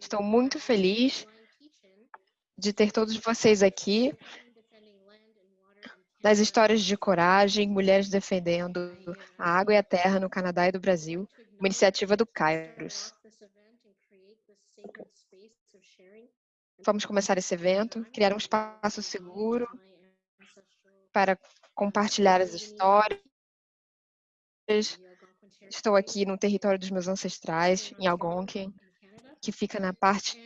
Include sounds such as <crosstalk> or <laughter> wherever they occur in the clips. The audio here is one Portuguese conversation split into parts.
Estou muito feliz de ter todos vocês aqui das histórias de coragem, mulheres defendendo a água e a terra no Canadá e do Brasil, uma iniciativa do Kairos. Vamos começar esse evento, criar um espaço seguro para compartilhar as histórias. Estou aqui no território dos meus ancestrais, em Algonquin, que fica na parte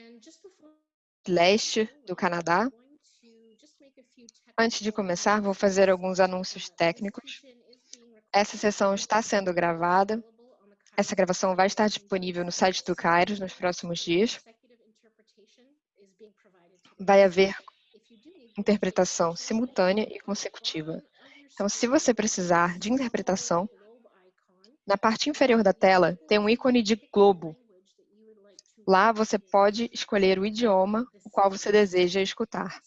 leste do Canadá. Antes de começar, vou fazer alguns anúncios técnicos. Essa sessão está sendo gravada. Essa gravação vai estar disponível no site do Kairos nos próximos dias. Vai haver interpretação simultânea e consecutiva. Então, se você precisar de interpretação, na parte inferior da tela tem um ícone de globo. Lá você pode escolher o idioma o qual você deseja escutar.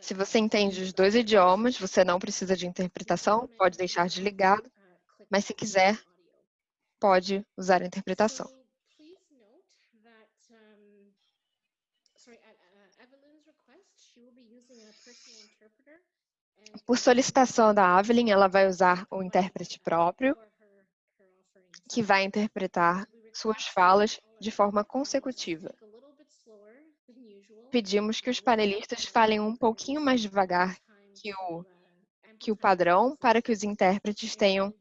Se você entende os dois idiomas, você não precisa de interpretação, pode deixar desligado, mas se quiser, pode usar a interpretação. Por solicitação da Avelyn, ela vai usar o intérprete próprio, que vai interpretar suas falas de forma consecutiva pedimos que os panelistas falem um pouquinho mais devagar que o, que o padrão para que os intérpretes tenham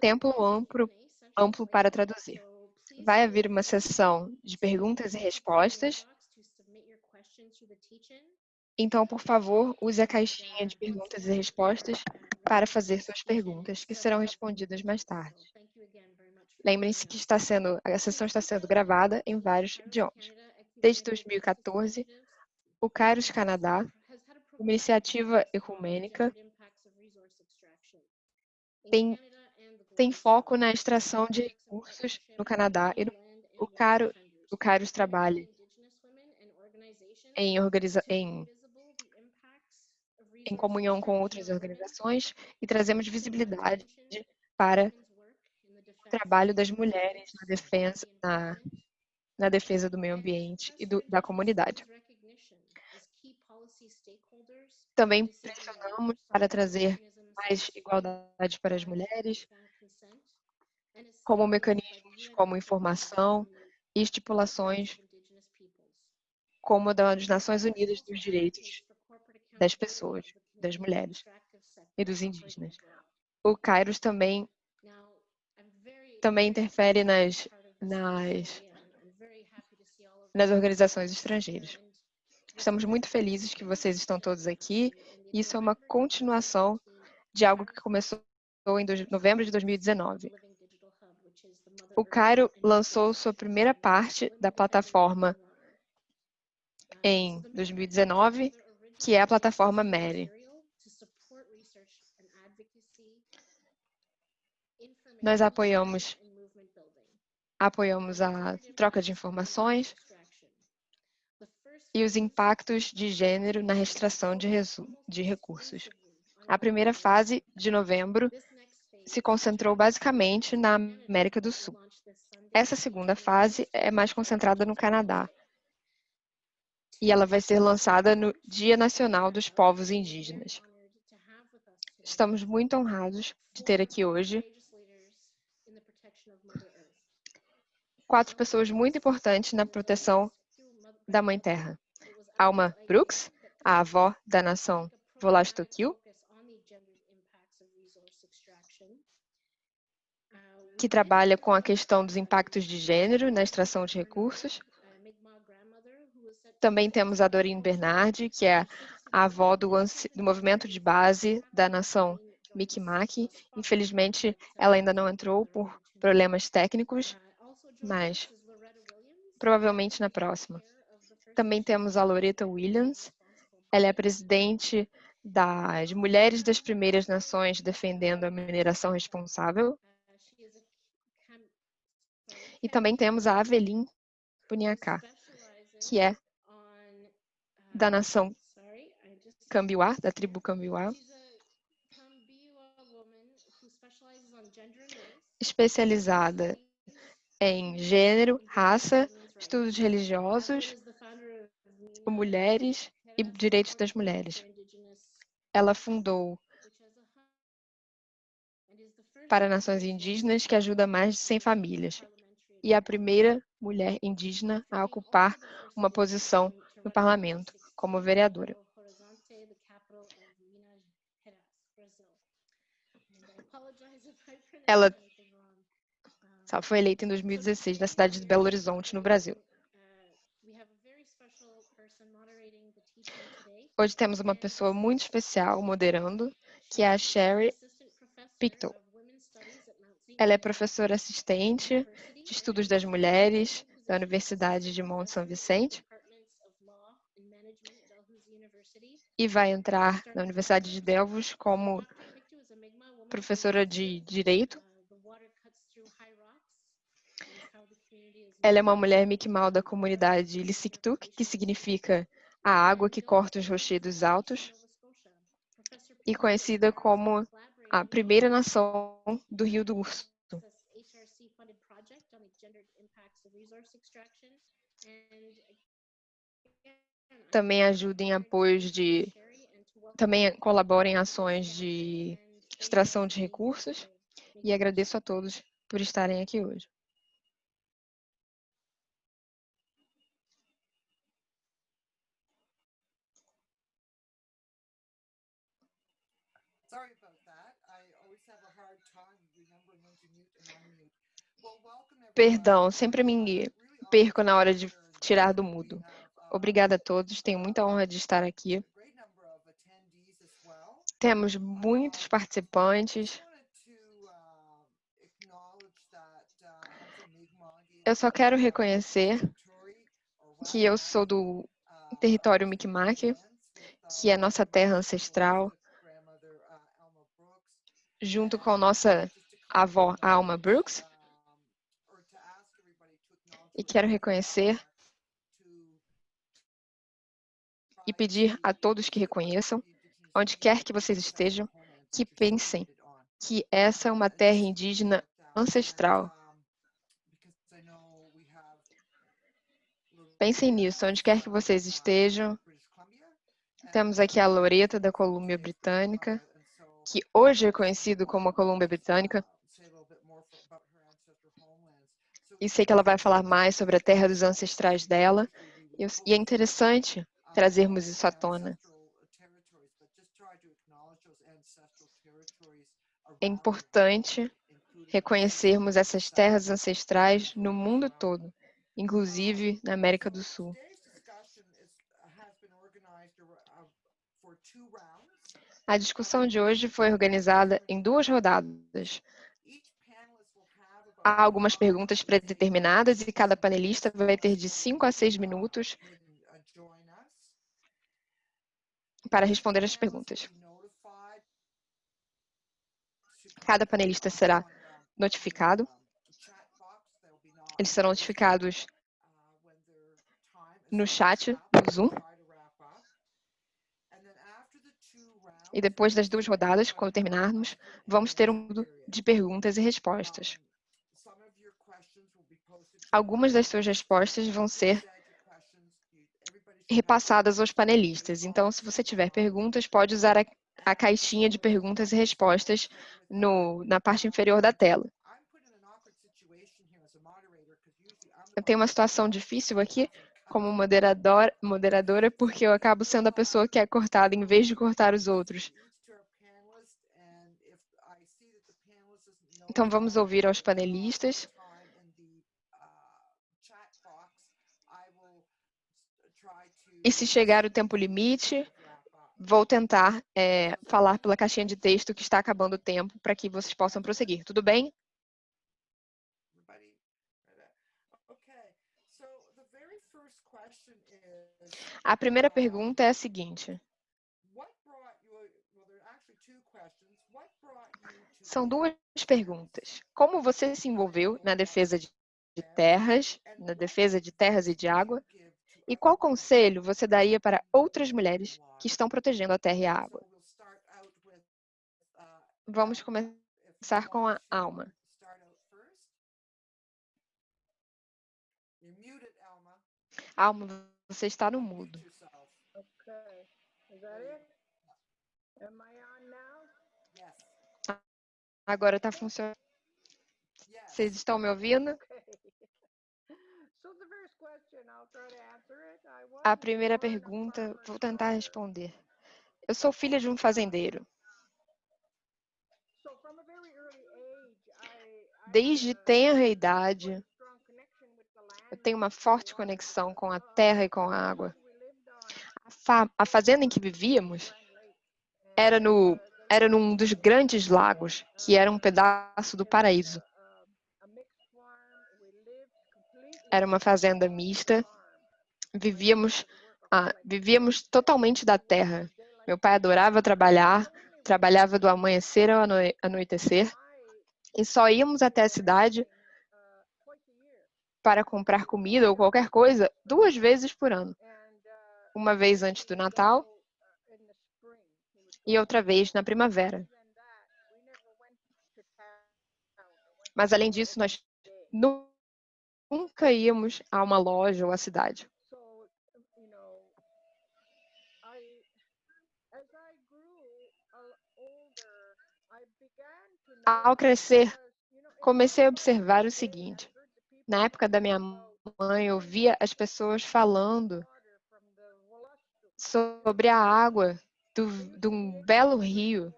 tempo amplo, amplo para traduzir. Vai haver uma sessão de perguntas e respostas. Então, por favor, use a caixinha de perguntas e respostas para fazer suas perguntas, que serão respondidas mais tarde. Lembrem-se que está sendo, a sessão está sendo gravada em vários idiomas. Desde 2014, o Kairos Canadá, uma iniciativa ecumênica, tem, tem foco na extração de recursos no Canadá e o, Caro, o Kairos trabalha em, organiza, em, em comunhão com outras organizações e trazemos visibilidade para o trabalho das mulheres na defesa, na, na defesa do meio ambiente e do, da comunidade. Também pressionamos para trazer mais igualdade para as mulheres, como mecanismos como informação e estipulações como das Nações Unidas dos Direitos das Pessoas, das mulheres e dos indígenas. O Kairos também também interfere nas, nas, nas organizações estrangeiras. Estamos muito felizes que vocês estão todos aqui. Isso é uma continuação de algo que começou em novembro de 2019. O Cairo lançou sua primeira parte da plataforma em 2019, que é a plataforma Mary. Nós apoiamos, apoiamos a troca de informações, e os impactos de gênero na restrição de, de recursos. A primeira fase, de novembro, se concentrou basicamente na América do Sul. Essa segunda fase é mais concentrada no Canadá. E ela vai ser lançada no Dia Nacional dos Povos Indígenas. Estamos muito honrados de ter aqui hoje quatro pessoas muito importantes na proteção da Mãe Terra. Alma Brooks, a avó da nação Volastokil, que trabalha com a questão dos impactos de gênero na extração de recursos. Também temos a Doreen Bernardi, que é a avó do, do movimento de base da nação Mi'kmaq. Infelizmente, ela ainda não entrou por problemas técnicos, mas provavelmente na próxima. Também temos a Loretta Williams. Ela é presidente das Mulheres das Primeiras Nações defendendo a mineração responsável. E também temos a Avelin Puniacá, que é da nação Cambiuá, da tribo Cambiuá. especializada em gênero, raça, estudos religiosos, mulheres e direitos das mulheres. Ela fundou para nações indígenas que ajuda mais de 100 famílias e a primeira mulher indígena a ocupar uma posição no parlamento como vereadora. Ela foi eleita em 2016 na cidade de Belo Horizonte, no Brasil. Hoje temos uma pessoa muito especial moderando, que é a Sherry Pictou. Ela é professora assistente de Estudos das Mulheres da Universidade de Monte São Vicente e vai entrar na Universidade de Delvos como professora de Direito. Ela é uma mulher Mi'kmaq da comunidade Lissiktuk, que significa a água que corta os rochedos altos, e conhecida como a primeira nação do Rio do Urso. Também ajuda em apoios de... Também colabora em ações de extração de recursos. E agradeço a todos por estarem aqui hoje. Perdão, sempre me perco na hora de tirar do mudo. Obrigada a todos, tenho muita honra de estar aqui. Temos muitos participantes. Eu só quero reconhecer que eu sou do território Mi'kmaq, que é nossa terra ancestral, junto com nossa avó Alma Brooks. E quero reconhecer e pedir a todos que reconheçam, onde quer que vocês estejam, que pensem que essa é uma terra indígena ancestral. Pensem nisso, onde quer que vocês estejam. Temos aqui a Loreta da Colômbia Britânica, que hoje é conhecido como a Colômbia Britânica. E sei que ela vai falar mais sobre a terra dos ancestrais dela. E é interessante trazermos isso à tona. É importante reconhecermos essas terras ancestrais no mundo todo, inclusive na América do Sul. A discussão de hoje foi organizada em duas rodadas. Há algumas perguntas predeterminadas e cada panelista vai ter de 5 a 6 minutos para responder as perguntas. Cada panelista será notificado. Eles serão notificados no chat do Zoom. E depois das duas rodadas, quando terminarmos, vamos ter um de perguntas e respostas. Algumas das suas respostas vão ser repassadas aos panelistas. Então, se você tiver perguntas, pode usar a, a caixinha de perguntas e respostas no, na parte inferior da tela. Eu tenho uma situação difícil aqui como moderador, moderadora porque eu acabo sendo a pessoa que é cortada em vez de cortar os outros. Então, vamos ouvir aos panelistas. E se chegar o tempo limite, vou tentar é, falar pela caixinha de texto que está acabando o tempo para que vocês possam prosseguir. Tudo bem? A primeira pergunta é a seguinte. São duas perguntas. Como você se envolveu na defesa de terras, na defesa de terras e de água? E qual conselho você daria para outras mulheres que estão protegendo a terra e a água? Vamos começar com a alma. Alma, você está no mudo. Agora está funcionando. Vocês estão me ouvindo? A primeira pergunta, vou tentar responder. Eu sou filha de um fazendeiro. Desde tenra idade, eu tenho uma forte conexão com a terra e com a água. A, fa a fazenda em que vivíamos era, no, era num dos grandes lagos, que era um pedaço do paraíso. Era uma fazenda mista. Vivíamos, ah, vivíamos totalmente da terra. Meu pai adorava trabalhar, trabalhava do amanhecer ao anoitecer e só íamos até a cidade para comprar comida ou qualquer coisa duas vezes por ano. Uma vez antes do Natal e outra vez na primavera. Mas além disso, nós nunca íamos a uma loja ou à cidade. Ao crescer, comecei a observar o seguinte. Na época da minha mãe, eu via as pessoas falando sobre a água de um belo rio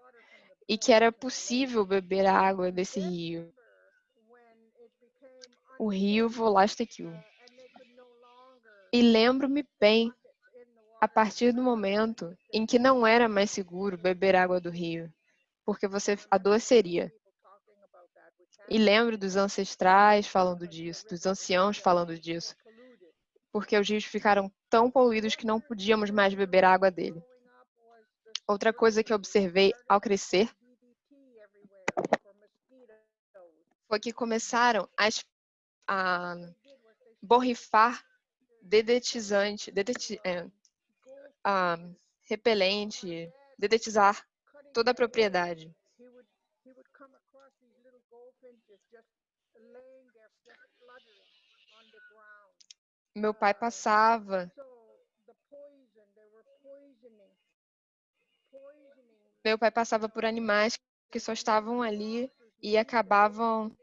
e que era possível beber a água desse rio. O rio Volastecil. E lembro-me bem, a partir do momento em que não era mais seguro beber água do rio, porque você adoeceria. E lembro dos ancestrais falando disso, dos anciãos falando disso, porque os rios ficaram tão poluídos que não podíamos mais beber água dele. Outra coisa que observei ao crescer foi que começaram a, a borrifar dedetizante, dedeti, é, a, repelente, dedetizar toda a propriedade. Meu pai passava. Meu pai passava por animais que só estavam ali e acabavam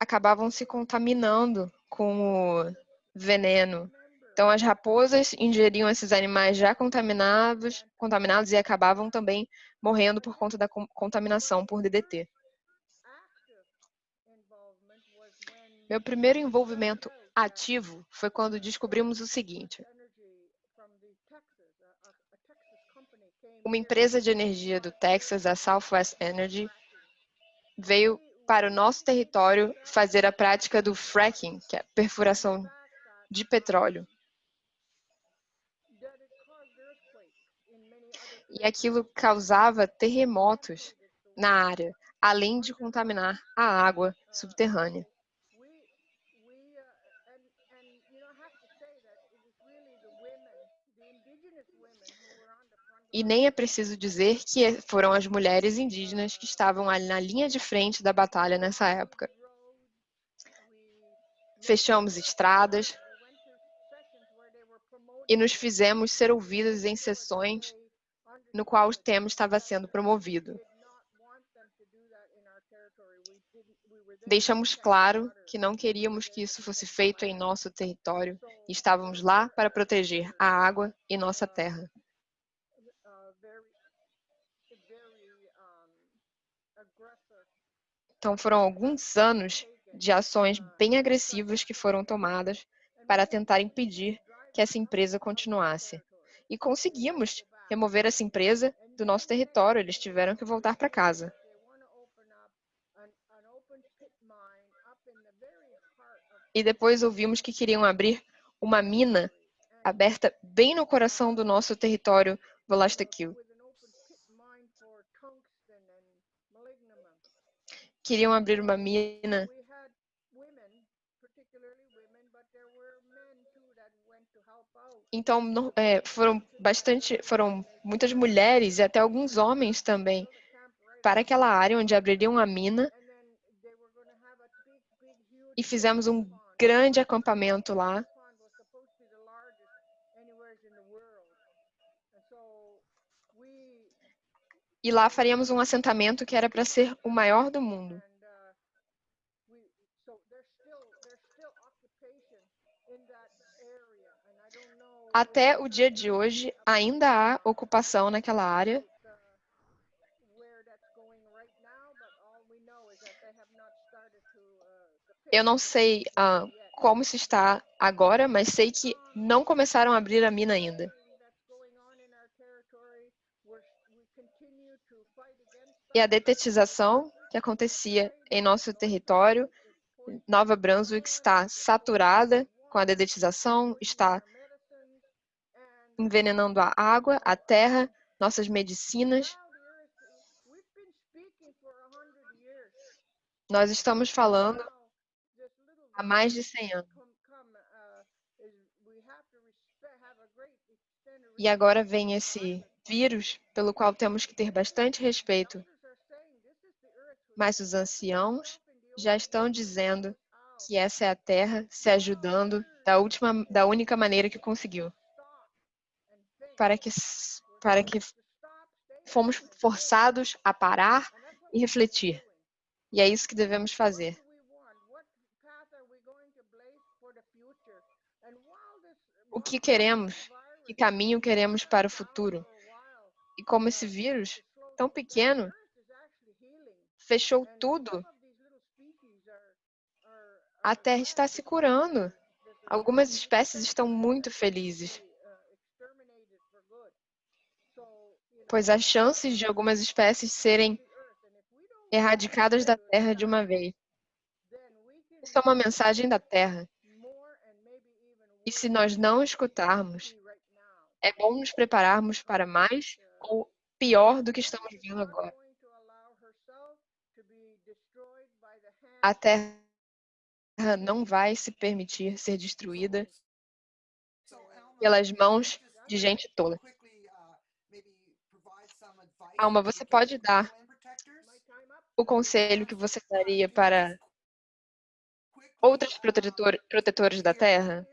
acabavam se contaminando com o veneno. Então as raposas ingeriam esses animais já contaminados, contaminados e acabavam também morrendo por conta da contaminação por DDT. Meu primeiro envolvimento ativo foi quando descobrimos o seguinte. Uma empresa de energia do Texas, a Southwest Energy, veio para o nosso território fazer a prática do fracking, que é a perfuração de petróleo. E aquilo causava terremotos na área, além de contaminar a água subterrânea. E nem é preciso dizer que foram as mulheres indígenas que estavam ali na linha de frente da batalha nessa época. Fechamos estradas e nos fizemos ser ouvidas em sessões no qual o tema estava sendo promovido. Deixamos claro que não queríamos que isso fosse feito em nosso território e estávamos lá para proteger a água e nossa terra. Então, foram alguns anos de ações bem agressivas que foram tomadas para tentar impedir que essa empresa continuasse. E conseguimos remover essa empresa do nosso território, eles tiveram que voltar para casa. E depois ouvimos que queriam abrir uma mina aberta bem no coração do nosso território Volastacil. Queriam abrir uma mina. Então é, foram bastante, foram muitas mulheres e até alguns homens também para aquela área onde abririam a mina e fizemos um grande acampamento lá. E lá faríamos um assentamento que era para ser o maior do mundo. Até o dia de hoje, ainda há ocupação naquela área. Eu não sei ah, como se está agora, mas sei que não começaram a abrir a mina ainda. E a detetização que acontecia em nosso território, Nova Brunswick está saturada com a dedetização, está envenenando a água, a terra, nossas medicinas. Nós estamos falando há mais de 100 anos. E agora vem esse vírus pelo qual temos que ter bastante respeito. Mas os anciãos já estão dizendo que essa é a Terra se ajudando da, última, da única maneira que conseguiu. Para que, para que fomos forçados a parar e refletir. E é isso que devemos fazer. o que queremos, que caminho queremos para o futuro. E como esse vírus, tão pequeno, fechou tudo, a Terra está se curando. Algumas espécies estão muito felizes. Pois as chances de algumas espécies serem erradicadas da Terra de uma vez. Isso é uma mensagem da Terra. E se nós não escutarmos, é bom nos prepararmos para mais ou pior do que estamos vendo agora. A Terra não vai se permitir ser destruída pelas mãos de gente tola. Alma, você pode dar o conselho que você daria para outros protetores da Terra?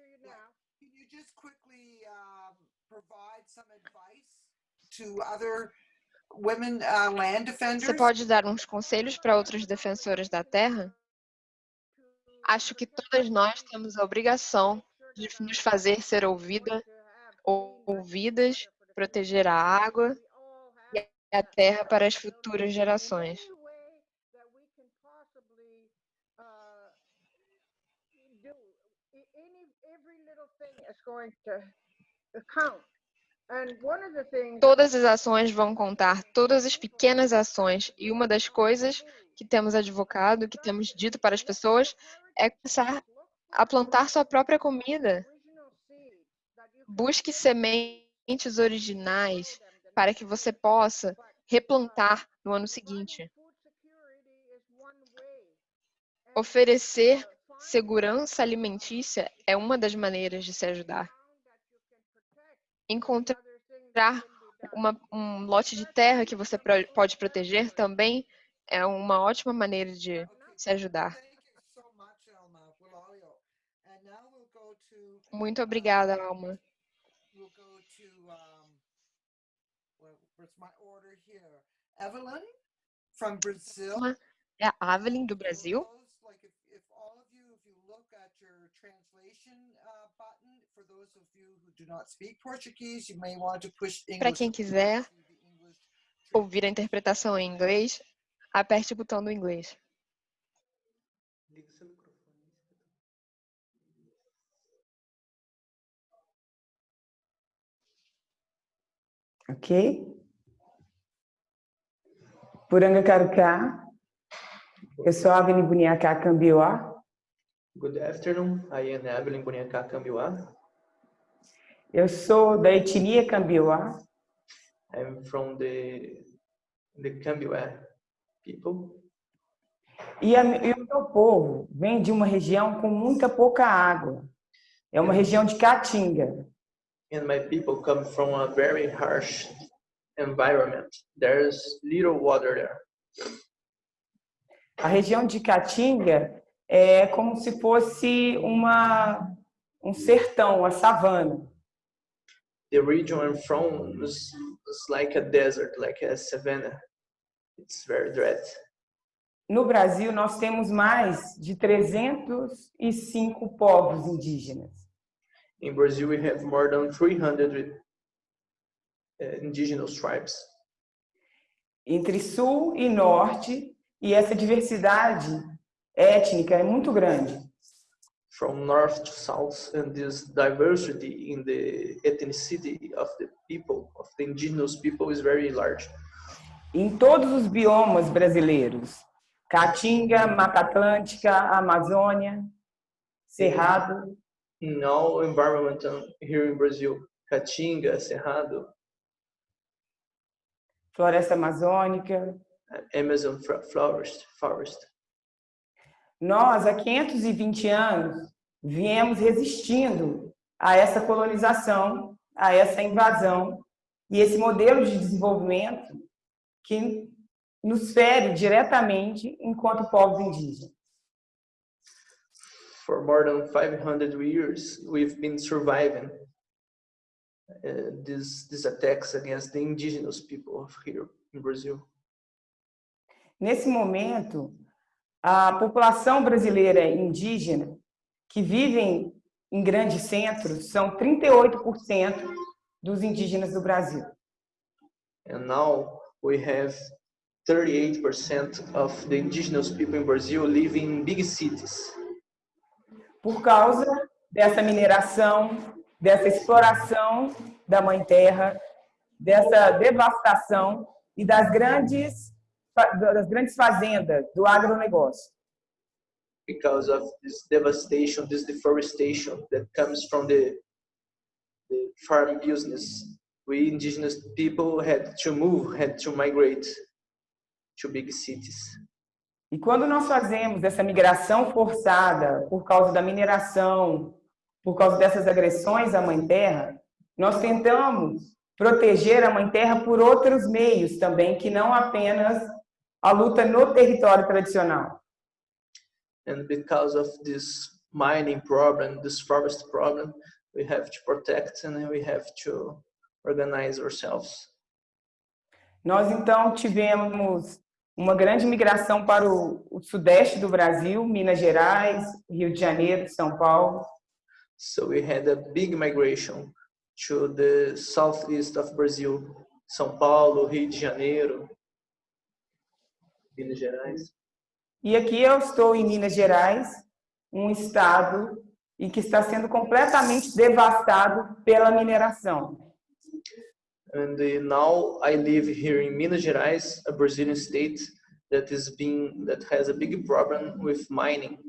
Uh, Você pode dar uns conselhos para outros defensores da terra? Acho que todas nós temos a obrigação de nos fazer ser ouvida, ouvidas, proteger a água e a terra para as futuras gerações. count. Todas as ações vão contar, todas as pequenas ações. E uma das coisas que temos advocado, que temos dito para as pessoas, é começar a plantar sua própria comida. Busque sementes originais para que você possa replantar no ano seguinte. Oferecer segurança alimentícia é uma das maneiras de se ajudar encontrar uma, um lote de terra que você pode proteger também é uma ótima maneira de se ajudar. Muito obrigada, Alma. Evelyn. É a Evelyn do Brasil. Para quem quiser ouvir a interpretação em inglês, aperte o botão do inglês. Ok? Puranga Karuka. Eu sou a Evelyn Buniacá Cambiuá. Good afternoon, I am Evelyn Cambiuá. Eu sou da etnia Cambiuá. I'm from the, the Cambiuá people. E, a, e o meu povo vem de uma região com muita pouca água. É uma região de caatinga. And my people come from a very harsh environment. There's little water there. A região de Caatinga é como se fosse uma, um sertão, a savana. The region I'm from is, is like a desert, like a savanna. It's very dry. No Brasil, nós temos mais de 305 povos indígenas. In Brazil, we have more than 300 uh, indigenous tribes. Entre sul e norte, e essa diversidade étnica é muito grande. From north to south, and this diversity in the ethnicity of the people, of the indigenous people, is very large. Em todos os biomas brasileiros, Caatinga, Mata Atlântica, Amazônia, Cerrado. In all environment here in Brazil, Caatinga, Cerrado, Floresta Amazônica. Amazon forest, forest. Nós, há 520 anos, viemos resistindo a essa colonização, a essa invasão e esse modelo de desenvolvimento que nos fere diretamente enquanto povos indígenas. For more than 500 years, we've been surviving uh, these, these attacks against the indigenous people of here in Brazil. Nesse momento, a população brasileira indígena que vivem em grandes centros são 38% dos indígenas do Brasil. And now we have 38% of the indigenous people in Brazil living in big cities por causa dessa mineração, dessa exploração da mãe terra, dessa devastação e das grandes das grandes fazendas do agronegócio. because of this devastation, this deforestation that comes from the, the farm business. We indigenous people had to move, had to migrate to big cities. E quando nós fazemos essa migração forçada por causa da mineração, por causa dessas agressões à mãe terra, nós tentamos proteger a mãe terra por outros meios também, que não apenas a luta no território tradicional. And because of this mining problem, this forest problem, we have to protect and we have to organize ourselves. Nós então tivemos uma grande migração para o, o sudeste do Brasil, Minas Gerais, Rio de Janeiro, São Paulo. So we had a big migration to the southeast of Brazil, São Paulo, Rio de Janeiro, Minas Gerais. E aqui eu estou em Minas Gerais, um estado em que está sendo completamente devastado pela mineração. And uh, now I live here in Minas Gerais, a Brazilian state that is being that has a big problem with mining.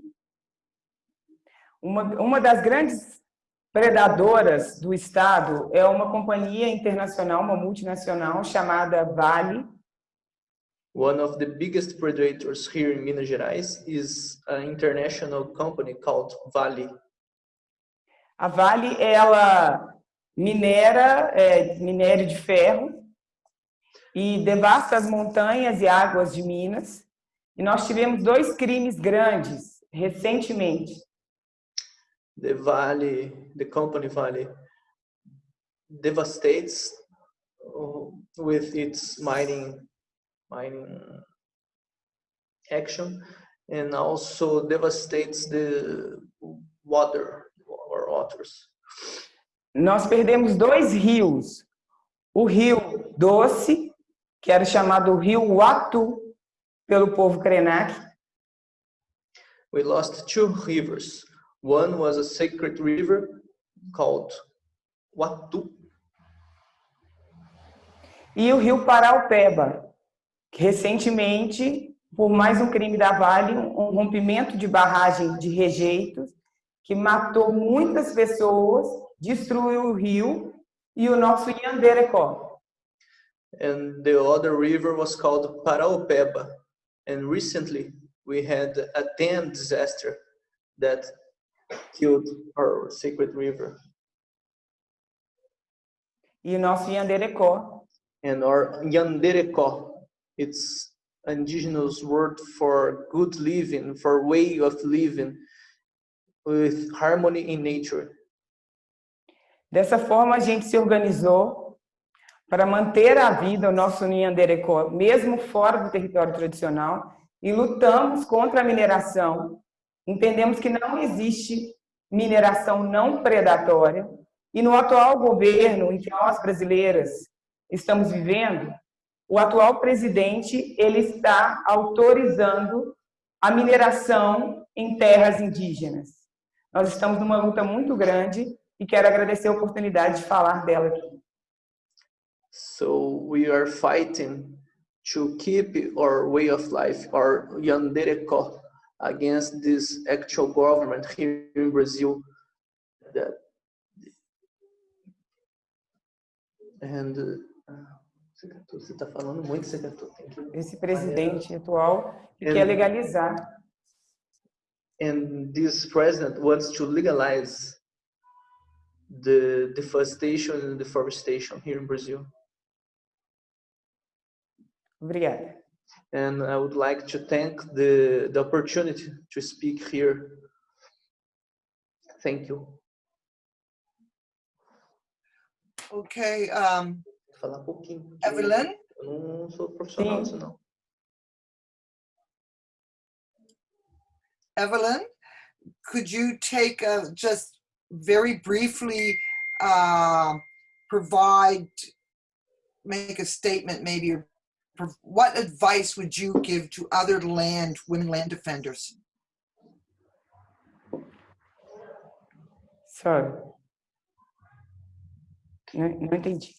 Uma, uma das grandes predadoras do estado é uma companhia internacional, uma multinacional chamada Vale, One of the biggest predators here in Minas Gerais is an international company called Vale. A Vale, ela minera é, minério de ferro e devasta as montanhas e águas de Minas. E nós tivemos dois crimes grandes recentemente. The Vale, the company Vale, devastates uh, with its mining mining action and also devastates the water or waters. Nós perdemos dois rios. O rio Doce, que era chamado Rio Uatu pelo povo Krenak, We lost two rivers. One was a sacred river called Watu, e o rio Paraupeba, recentemente, por mais um crime da Vale, um rompimento de barragem de rejeitos, que matou muitas pessoas, destruiu o rio e o nosso Yanderecó. and the other river was called Paraopeba. And recently we had a dam disaster that killed our sacred river. E o nosso Yanderecó And our Yanderecó, it's indigenous word for good living, for way of living with harmony in nature. Dessa forma, a gente se organizou para manter a vida, o nosso Nyanderecó, mesmo fora do território tradicional, e lutamos contra a mineração. Entendemos que não existe mineração não predatória, e no atual governo em que nós brasileiras estamos vivendo, o atual presidente ele está autorizando a mineração em terras indígenas. Nós estamos numa luta muito grande e quero agradecer a oportunidade de falar dela aqui. So we are fighting to keep our way of life, our Yandereko, against this actual government here in Brazil that and uh, você está falando muito, Secator. Esse presidente atual que quer legalizar. And this president wants to legalize the deforestation and deforestation here in Brazil. Obrigada. And I would like to thank the, the opportunity to speak here. Thank you. Okay, um, Falar um pouquinho. Evelyn, Eu não sou profissional disso, não. Evelyn, could you take uh, just very briefly uh, provide, make a statement maybe, or what advice would you give to other land, women land defenders? Sorry. Não, não entendi.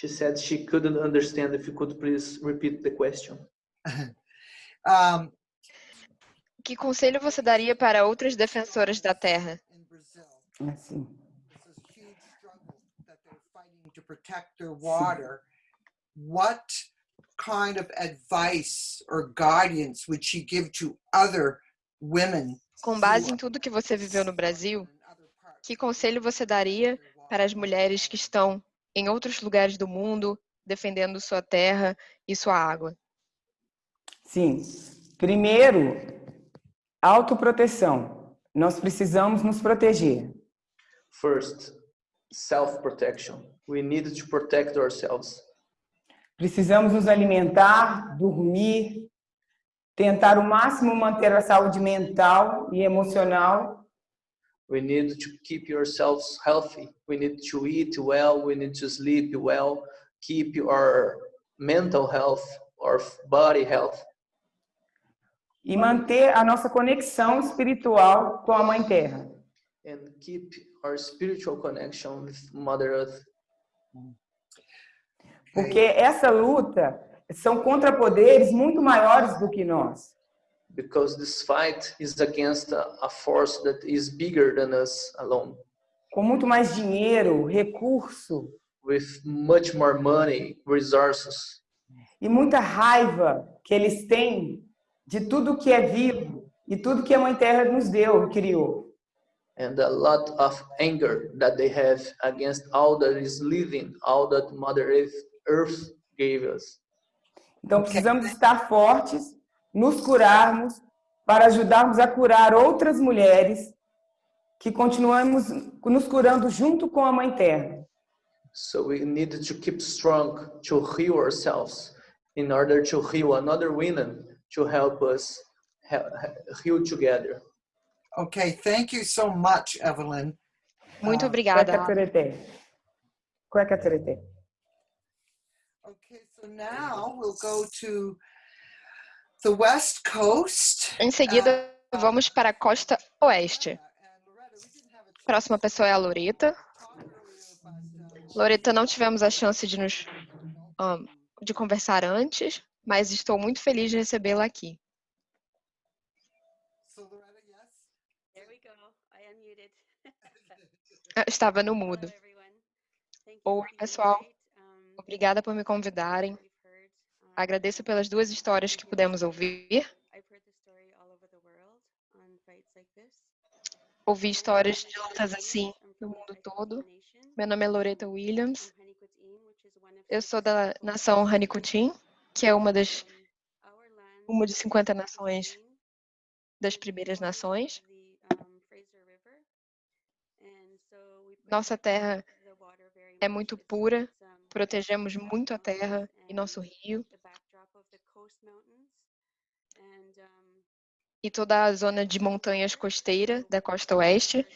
She said she couldn't understand. If you could please repeat the question. <laughs> Um, Que conselho você daria para outras defensoras da terra? Brazil, Assim. this huge struggle that they're fighting to protect their water, what kind of advice or guidance would she give to other women? Com base em tudo que você viveu no Brasil, que conselho você daria para as mulheres que estão em outros lugares do mundo defendendo sua terra e sua água? Sim. Primeiro, autoproteção. Nós precisamos nos proteger. First, self-protection. We need to protect ourselves. Precisamos nos alimentar, dormir, tentar o máximo manter a saúde mental e emocional We need to keep yourselves healthy. We need to eat well. We need to sleep well. Keep our mental health, our body health, e manter a nossa conexão espiritual com a Mãe Terra. and keep our spiritual connection with Mother Earth. Porque essa luta são contra poderes muito maiores do que nós. Because this fight is against a, force that is bigger than us alone, Com muito mais dinheiro, recurso with much more money, resources, e muita raiva que eles têm de tudo que é vivo e tudo que a Mãe Terra nos deu e criou. and a lot of anger that they have against all that is living, all that Mother Earth, Earth gave us. Então precisamos estar fortes, nos curarmos para ajudarmos a curar outras mulheres que continuamos nos curando junto com a Mãe Terra. So we need to keep strong to heal ourselves in order to heal another women to help us he- he- heal together. Okay, thank you so much, Evelyn. Muito Ah, obrigada. Okay, so now we'll go to the West Coast. Em seguida, vamos para a costa oeste. Próxima pessoa é a Loreta. uh, Loreta, não tivemos a chance de nos ahn, de conversar antes, mas estou muito feliz de recebê-la aqui. Ah, Estava no mudo. Oi, pessoal. Um, Obrigada por me convidarem. Agradeço pelas duas histórias que pudemos ouvir. Ouvi histórias de lutas assim I'm no mundo todo. Meu nome é Loreta Williams. Eu sou da nação Hanikutin, que é uma das uma de 50 nações das primeiras nações. Nossa terra é muito pura, protegemos muito a terra e nosso rio e toda a zona de montanhas costeira da costa oeste.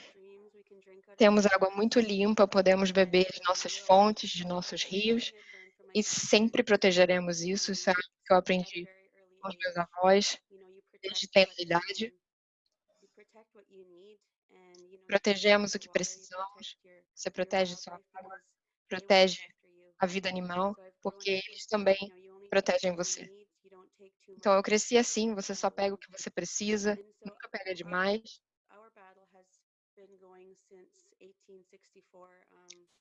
Temos água muito limpa, podemos beber de nossas fontes, de nossos rios e sempre protegeremos isso. Isso é algo que eu aprendi com os meus avós desde tenra idade. Protegemos o que precisamos. Você protege sua água, protege a vida animal, porque eles também protegem você. Então eu cresci assim, você só pega o que você precisa, nunca pega demais.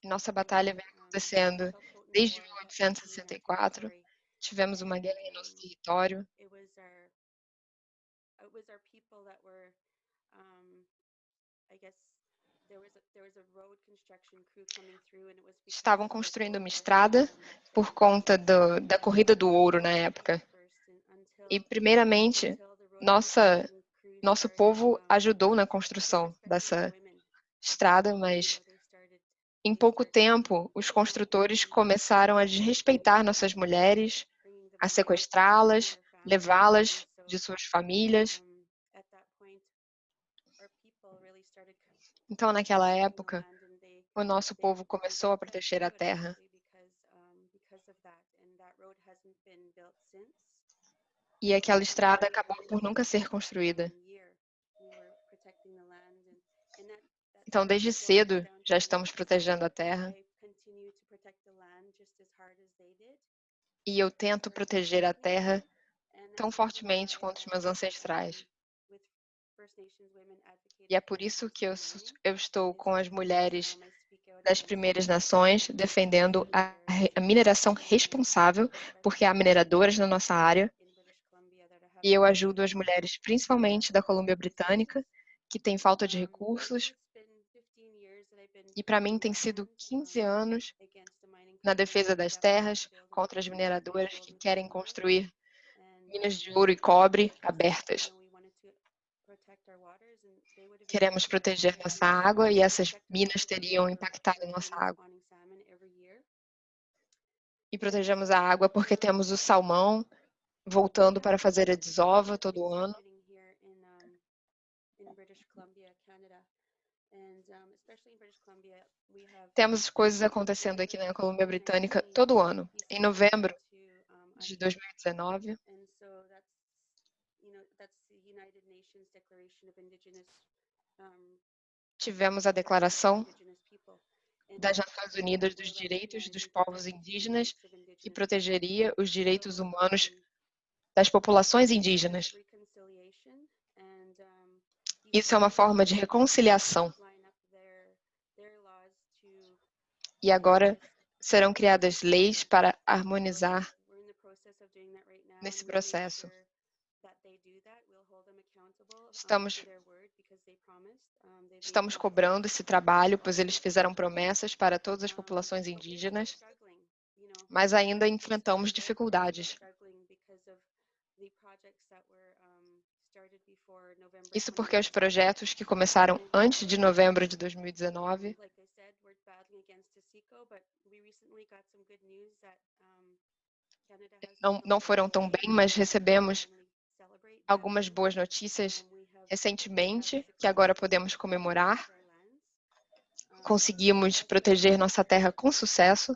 Nossa batalha vem acontecendo desde 1864. Tivemos uma guerra em nosso território. Estavam construindo uma estrada por conta do, da corrida do ouro na época. E, primeiramente, nossa, nosso povo ajudou na construção dessa estrada, mas em pouco tempo, os construtores começaram a desrespeitar nossas mulheres, a sequestrá-las, levá-las de suas famílias. Então, naquela época, o nosso povo começou a proteger a terra. E aquela estrada acabou por nunca ser construída. Então, desde cedo, já estamos protegendo a terra. E eu tento proteger a terra tão fortemente quanto os meus ancestrais. E é por isso que eu, eu estou com as mulheres das primeiras nações defendendo a, a mineração responsável, porque há mineradoras na nossa área. E eu ajudo as mulheres, principalmente da Colômbia Britânica, que têm falta de recursos e para mim tem sido 15 anos na defesa das terras contra as mineradoras que querem construir minas de ouro e cobre abertas. Queremos proteger nossa água e essas minas teriam impactado nossa água. E protegemos a água porque temos o salmão voltando para fazer a desova todo ano. Temos coisas acontecendo aqui na Colômbia Britânica todo ano. Em novembro de 2019, tivemos a declaração das Nações Unidas dos Direitos dos Povos Indígenas que protegeria os direitos humanos das populações indígenas. Isso é uma forma de reconciliação e agora serão criadas leis para harmonizar nesse processo. Estamos, estamos cobrando esse trabalho, pois eles fizeram promessas para todas as populações indígenas, mas ainda enfrentamos dificuldades. Isso porque os projetos que começaram antes de novembro de 2019 não, não foram tão bem, mas recebemos algumas boas notícias recentemente, que agora podemos comemorar. Conseguimos proteger nossa terra com sucesso.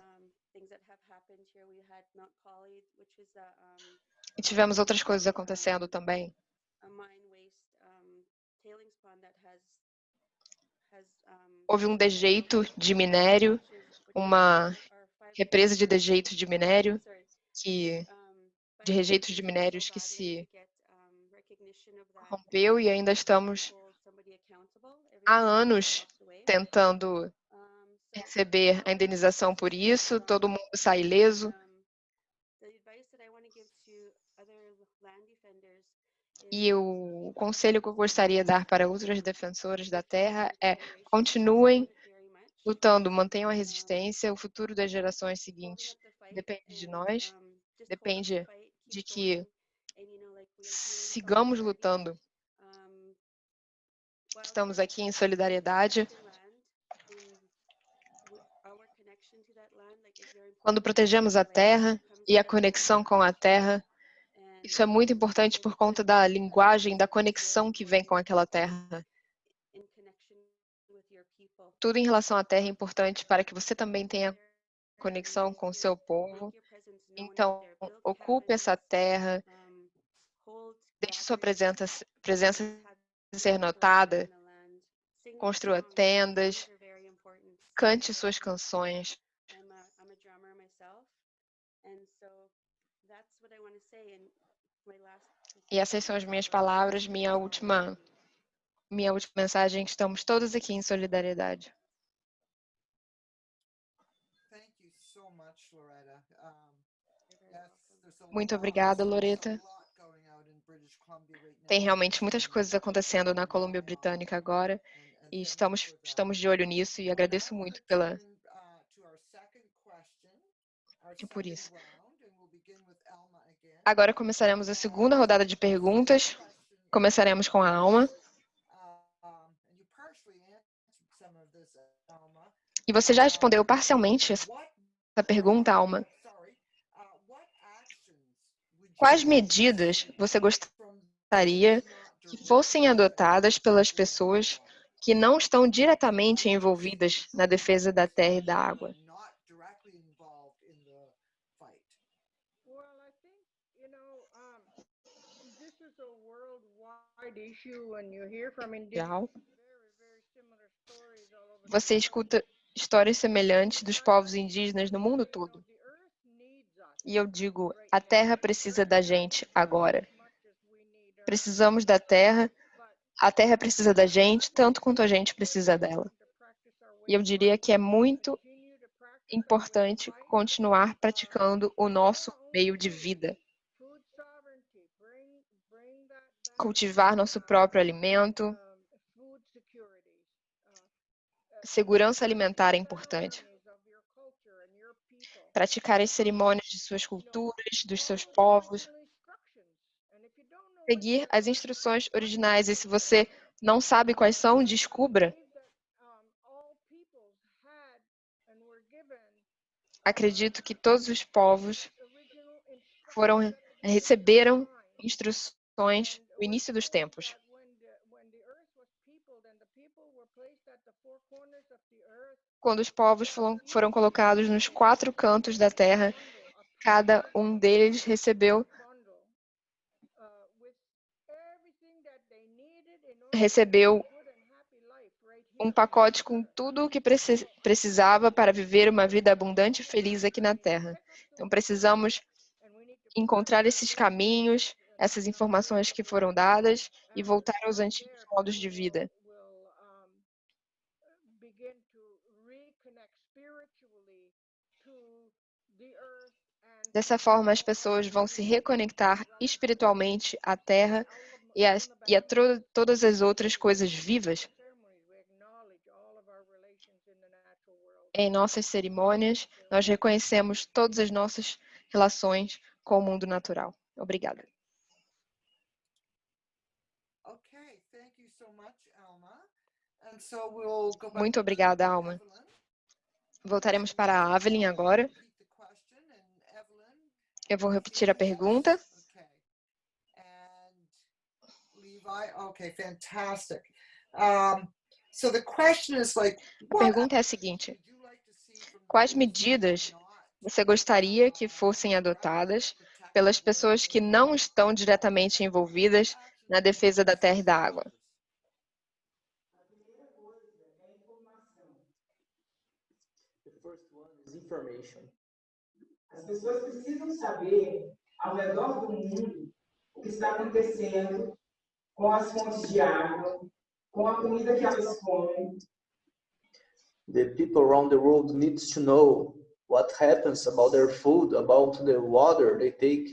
E tivemos outras coisas acontecendo também. Houve um dejeito de minério, uma represa de dejeito de minério, que, de rejeitos de minérios que se rompeu e ainda estamos há anos tentando receber a indenização por isso, todo mundo sai ileso. E o conselho que eu gostaria de dar para outros defensores da terra é continuem lutando, mantenham a resistência, o futuro das gerações seguintes depende de nós, depende de que sigamos lutando. Estamos aqui em solidariedade. Quando protegemos a terra e a conexão com a terra, isso é muito importante por conta da linguagem, da conexão que vem com aquela terra. Tudo em relação à terra é importante para que você também tenha conexão com o seu povo. Então, ocupe essa terra, deixe sua presença, presença ser notada, construa tendas, cante suas canções. E essas são as minhas palavras, minha última, minha última mensagem. Estamos todos aqui em solidariedade. Muito obrigada, Loreta. Tem realmente muitas coisas acontecendo na Colômbia Britânica agora e estamos, estamos de olho nisso e agradeço muito pela e por isso. Agora começaremos a segunda rodada de perguntas. Começaremos com a Alma. E você já respondeu parcialmente essa pergunta, Alma. Quais medidas você gostaria que fossem adotadas pelas pessoas que não estão diretamente envolvidas na defesa da terra e da água? Você escuta histórias semelhantes dos povos indígenas no mundo todo. E eu digo, a terra precisa da gente agora. Precisamos da terra, a terra precisa da gente tanto quanto a gente precisa dela. E eu diria que é muito importante continuar praticando o nosso meio de vida cultivar nosso próprio alimento. Segurança alimentar é importante. Praticar as cerimônias de suas culturas, dos seus povos. Seguir as instruções originais. E se você não sabe quais são, descubra. Acredito que todos os povos foram receberam instruções o início dos tempos. Quando os povos foram colocados nos quatro cantos da terra, cada um deles recebeu recebeu um pacote com tudo o que precisava para viver uma vida abundante e feliz aqui na Terra. Então, precisamos encontrar esses caminhos essas informações que foram dadas e voltar aos antigos modos de vida. Dessa forma, as pessoas vão se reconectar espiritualmente à Terra e a, e a todas as outras coisas vivas. Em nossas cerimônias, nós reconhecemos todas as nossas relações com o mundo natural. Obrigada. Muito obrigada, Alma. Voltaremos para a Evelyn agora. Eu vou repetir a pergunta. A pergunta é a seguinte: Quais medidas você gostaria que fossem adotadas pelas pessoas que não estão diretamente envolvidas na defesa da terra e da água? Information. As pessoas precisam saber, ao redor do mundo, o que está acontecendo com as fontes de água, com a comida que elas comem. The people around the world needs to know what happens about their food, about the water they take.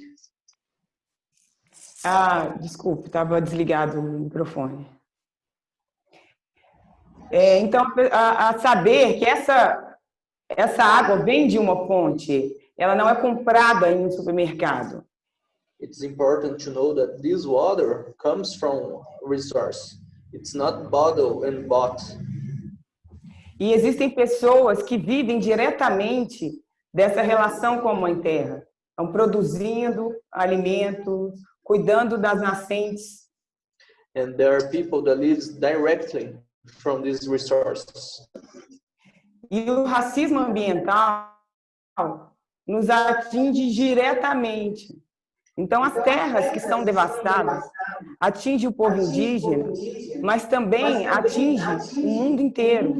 Ah, desculpe, estava desligado o microfone. É, então, a, a saber que essa essa água vem de uma fonte ela não é comprada em um supermercado. It's important to know that this water comes from resource. It's not bottled and bought. E existem pessoas que vivem diretamente dessa relação com a Mãe Terra. Estão produzindo alimentos, cuidando das nascentes. And there are people that lives directly from these resources. E o racismo ambiental nos atinge diretamente. Então, as terras que são devastadas atinge o povo indígena, mas também atinge o mundo inteiro.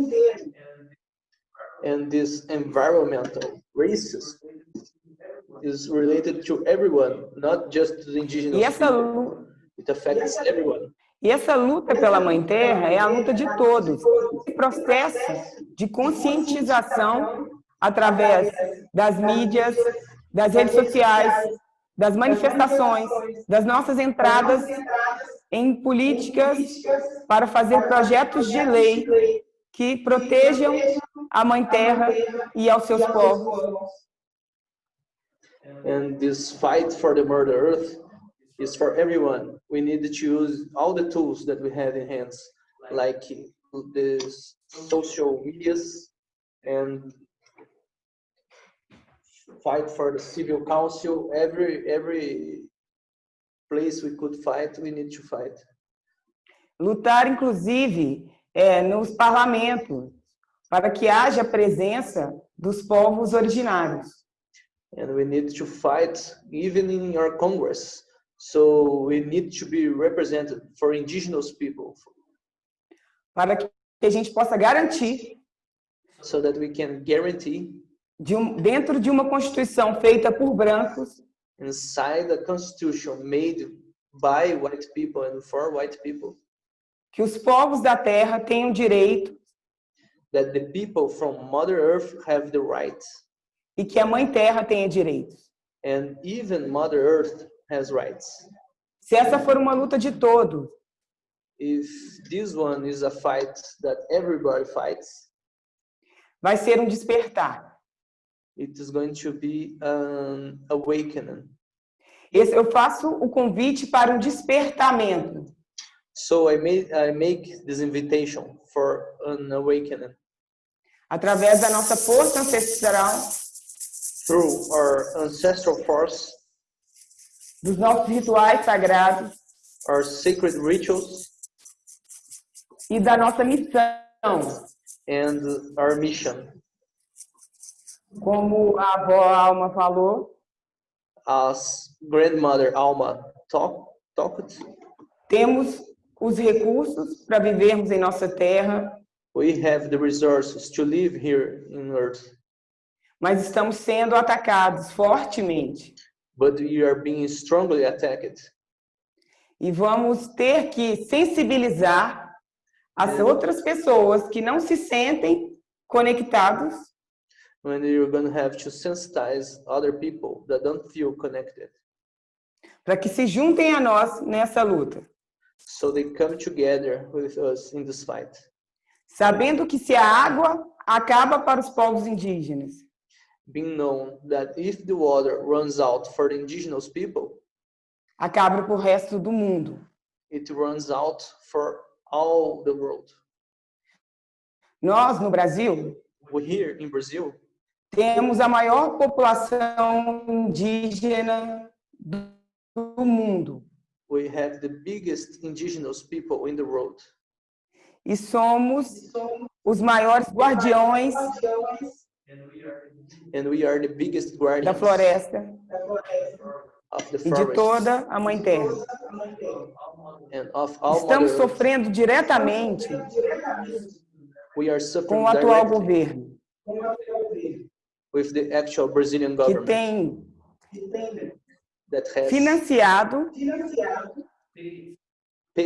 And this environmental racism is related to everyone, not just to the indigenous E essa, people. It affects everyone. E essa luta pela Mãe Terra é a luta de todos. Esse processo de conscientização através das mídias, das redes sociais, das manifestações, das nossas entradas em políticas para fazer projetos de lei que protejam a Mãe Terra e aos seus povos. And this fight for the Mother Earth is for everyone. We need to use all the tools that we have in hands, like the social medias and fight for the civil council. Every every place we could fight, we need to fight. Lutar, inclusive, é, nos parlamentos, para que haja presença dos povos originários. and we need to fight even in our Congress. So we need to be represented for indigenous people para que a gente possa garantir, so that we can guarantee de um, dentro de uma Constituição feita por brancos, inside the constitution made by white people and for white people que os povos da Terra tenham direito that the people from Mother Earth have the rights e que a Mãe Terra tenha direitos. and even Mother Earth has rights. Se essa for uma luta de todos, If this one is a fight that everybody fights, vai ser um despertar. it is going to be an awakening. Esse, eu faço o convite para um despertamento. So I made I make this invitation for an awakening através da nossa força ancestral, through our ancestral force, dos nossos rituais sagrados our sacred rituals, e da nossa missão, and our mission. como a avó Alma falou, As grandmother Alma talk, talked, temos os recursos para vivermos em nossa terra, we have the resources to live here in Earth, mas estamos sendo atacados fortemente. But we are being strongly attacked. E vamos ter que sensibilizar as outras pessoas que não se sentem conectados. When you're gonna have to sensitize other people that don't feel connected, para que se juntem a nós nessa luta, so they come together with us in this fight, sabendo que se a água acaba para os povos indígenas, being known that if the water runs out for the indigenous people, acaba para o resto do mundo. it runs out for all the world. Nós, no Brasil, We here in Brazil, temos a maior população indígena do mundo we have the biggest indigenous people in the world. e somos os maiores guardiões And we are the biggest da guardians floresta. of the e de toda a Mãe Terra. and of all Estamos sofrendo diretamente We are com suffering o atual governo, with the actual Brazilian que government. tem that has financiado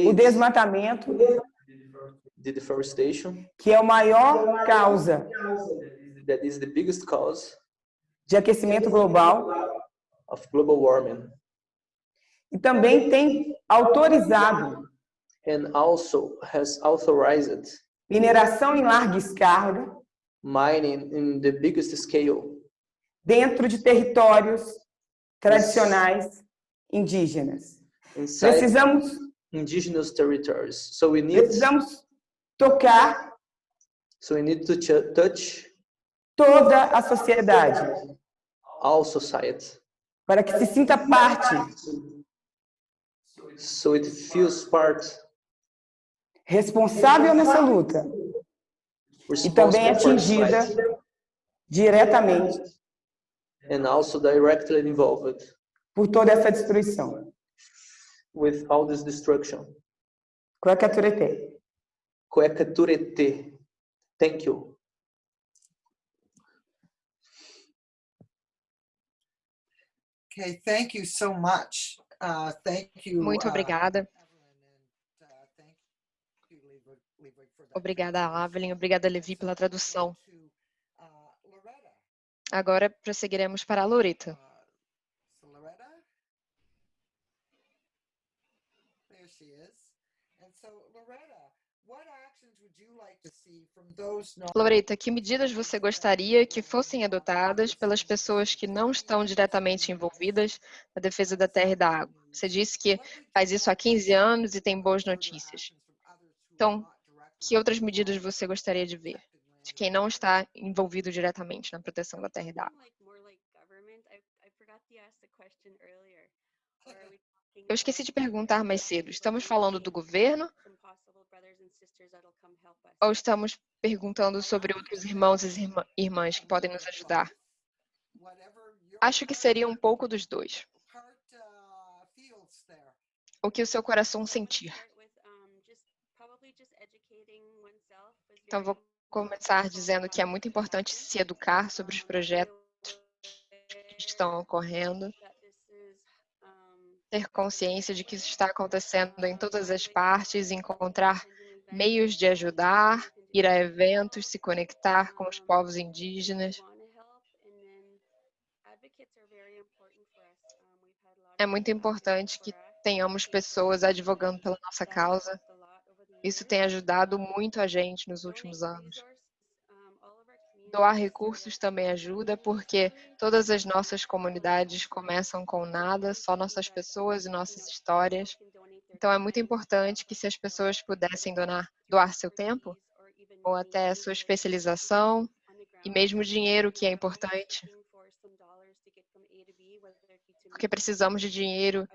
o desmatamento, the deforestation. que é a maior causa that is the biggest cause de aquecimento global, of global warming e também tem autorizado and also has authorized mineração em larga escala, mining in the biggest scale dentro de territórios tradicionais indígenas. inside Precisamos, indigenous territories. So we need precisamos tocar so we need to ch- touch toda a sociedade all society para que se sinta parte so it feels part responsável nessa luta e também atingida diretamente and also directly involved por toda essa destruição. with all this destruction. Cueca turete. Thank you. Okay, thank you so much. Uh, thank you. Muito uh, obrigada. Obrigada. Evelyn. Obrigada, Levi, pela tradução. Agora prosseguiremos para a Loreta. Uh, so Loretta? There she is. And so, Loretta, what actions would you like to see from those not Loreta, que medidas você gostaria que fossem adotadas pelas pessoas que não estão diretamente envolvidas na defesa da terra e da água? Você disse que faz isso há 15 anos e tem boas notícias. Então, que outras medidas você gostaria de ver de quem não está envolvido diretamente na proteção da terra e da água? Eu esqueci de perguntar mais cedo. Estamos falando do governo ou estamos perguntando sobre outros irmãos e irmã- irmãs que podem nos ajudar? Acho que seria um pouco dos dois. uh? O que o seu coração sentir. Então, vou começar dizendo que é muito importante se educar sobre os projetos que estão ocorrendo, that this is um, ter consciência de que isso está acontecendo em todas as partes, encontrar meios de ajudar, ir a eventos, se conectar com os povos indígenas. É muito importante que tenhamos pessoas advogando pela nossa causa. Isso tem ajudado muito a gente nos últimos anos. resources, um, all of our Doar recursos também ajuda, porque todas as nossas comunidades começam com nada, só nossas pessoas e nossas histórias. Então é muito importante que se as pessoas pudessem donar, doar seu tempo, ou até sua especialização, e mesmo dinheiro, que é importante, porque precisamos de dinheiro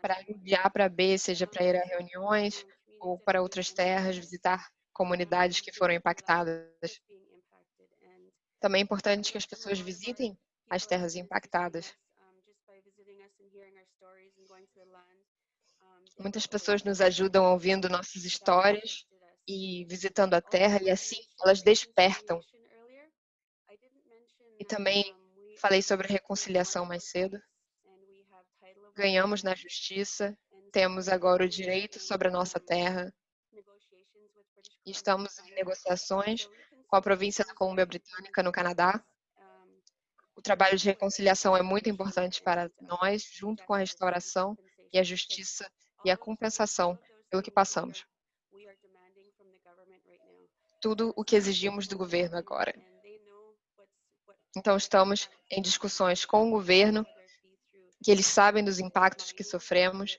para ir A para B, seja para ir a reuniões ou para outras terras, visitar comunidades que foram impactadas. Também é importante que as pessoas visitem as terras impactadas. Muitas pessoas nos ajudam ouvindo nossas histórias e visitando a terra, e assim elas despertam. E também falei sobre reconciliação mais cedo. Ganhamos na justiça, temos agora o direito sobre a nossa terra estamos em negociações com a província da Colômbia Britânica, no Canadá. O trabalho de reconciliação é muito importante para nós, junto com a restauração e a justiça e a compensação pelo que passamos. Tudo o que exigimos do governo agora. Então, estamos em discussões com o governo, que eles sabem dos impactos que sofremos,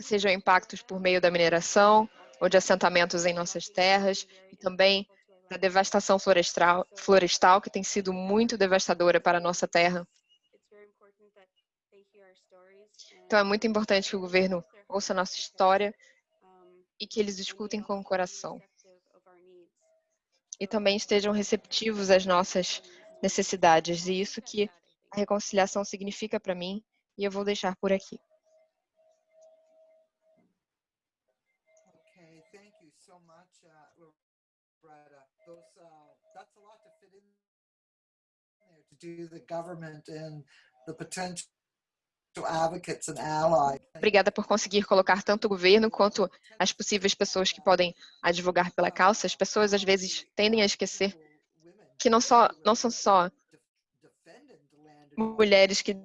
sejam impactos por meio da mineração ou de assentamentos em nossas terras, e também da devastação florestal, florestal que tem sido muito devastadora para a nossa terra. Então, é muito importante que o governo ouça a nossa história e que eles escutem com o coração. E também estejam receptivos às nossas necessidades. E isso que a reconciliação significa para mim, e eu vou deixar por aqui. Obrigada por conseguir colocar tanto o governo quanto as possíveis pessoas que podem advogar pela causa. As pessoas às vezes tendem a esquecer que não só não são só mulheres que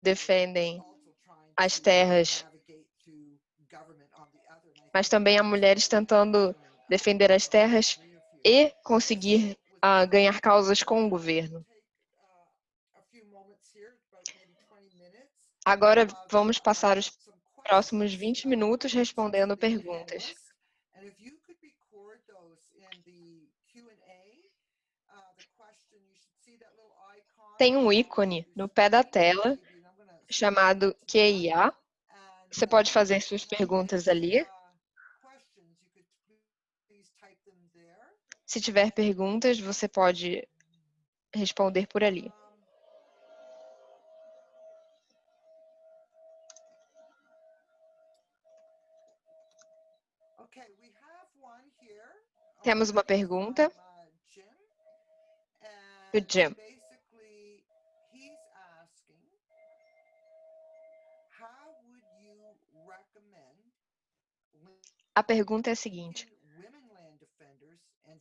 defendem as terras, mas também há mulheres tentando defender as terras e conseguir a ganhar causas com o governo. Agora vamos passar os próximos 20 minutos respondendo perguntas. Tem um ícone no pé da tela chamado QIA. Você pode fazer suas perguntas ali. Se tiver perguntas, você pode responder por ali. Temos uma pergunta do Jim. A pergunta é a seguinte: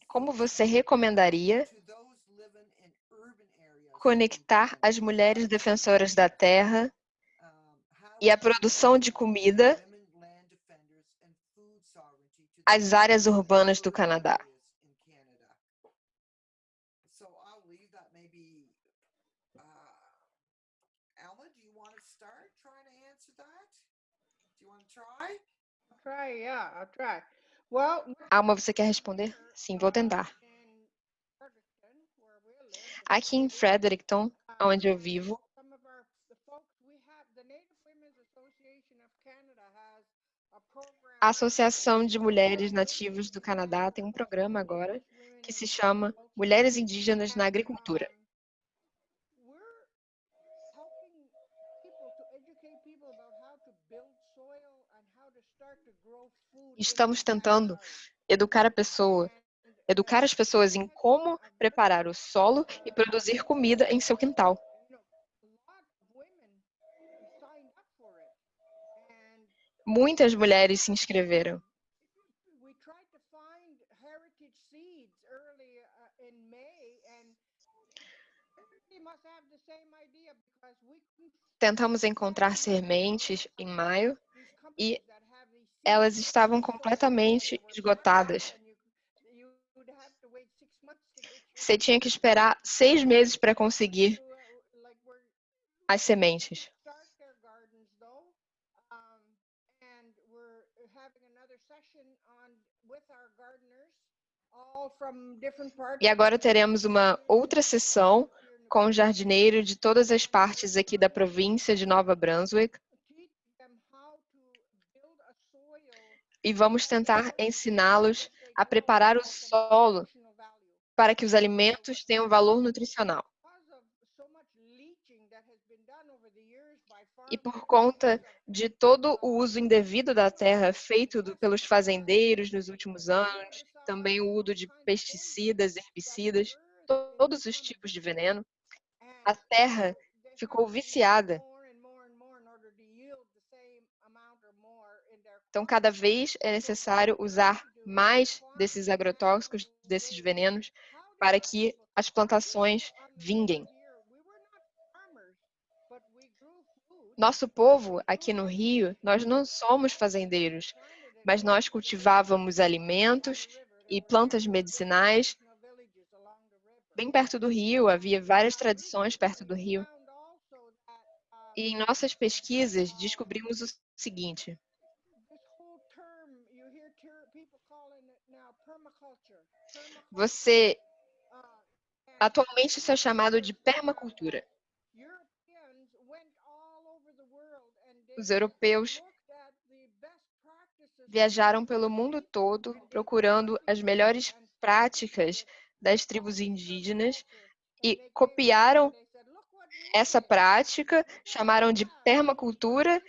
Como você recomendaria conectar as mulheres defensoras da terra e a produção de comida às áreas urbanas do Canadá? Alma, você quer responder? Sim, vou tentar. Aqui em Fredericton, onde eu vivo, a Associação de Mulheres Nativas do Canadá tem um programa agora que se chama Mulheres Indígenas na Agricultura. Estamos tentando educar a pessoa, educar as pessoas em como preparar o solo e produzir comida em seu quintal. Muitas mulheres se inscreveram. Tentamos encontrar sementes em maio e elas estavam completamente esgotadas. Você tinha que esperar seis meses para conseguir as sementes. E agora teremos uma outra sessão com o jardineiro de todas as partes aqui da província de Nova Brunswick. E vamos tentar ensiná-los a preparar o solo para que os alimentos tenham valor nutricional. E por conta de todo o uso indevido da terra feito pelos fazendeiros nos últimos anos, também o uso de pesticidas, herbicidas, todos os tipos de veneno, a terra ficou viciada Então, cada vez é necessário usar mais desses agrotóxicos, desses venenos, para que as plantações vinguem. Nosso povo, aqui no Rio, nós não somos fazendeiros, mas nós cultivávamos alimentos e plantas medicinais bem perto do rio, havia várias tradições perto do rio. E em nossas pesquisas descobrimos o seguinte: Você atualmente isso é chamado de permacultura. Os europeus viajaram pelo mundo todo procurando as melhores práticas das tribos indígenas e copiaram essa prática, chamaram de permacultura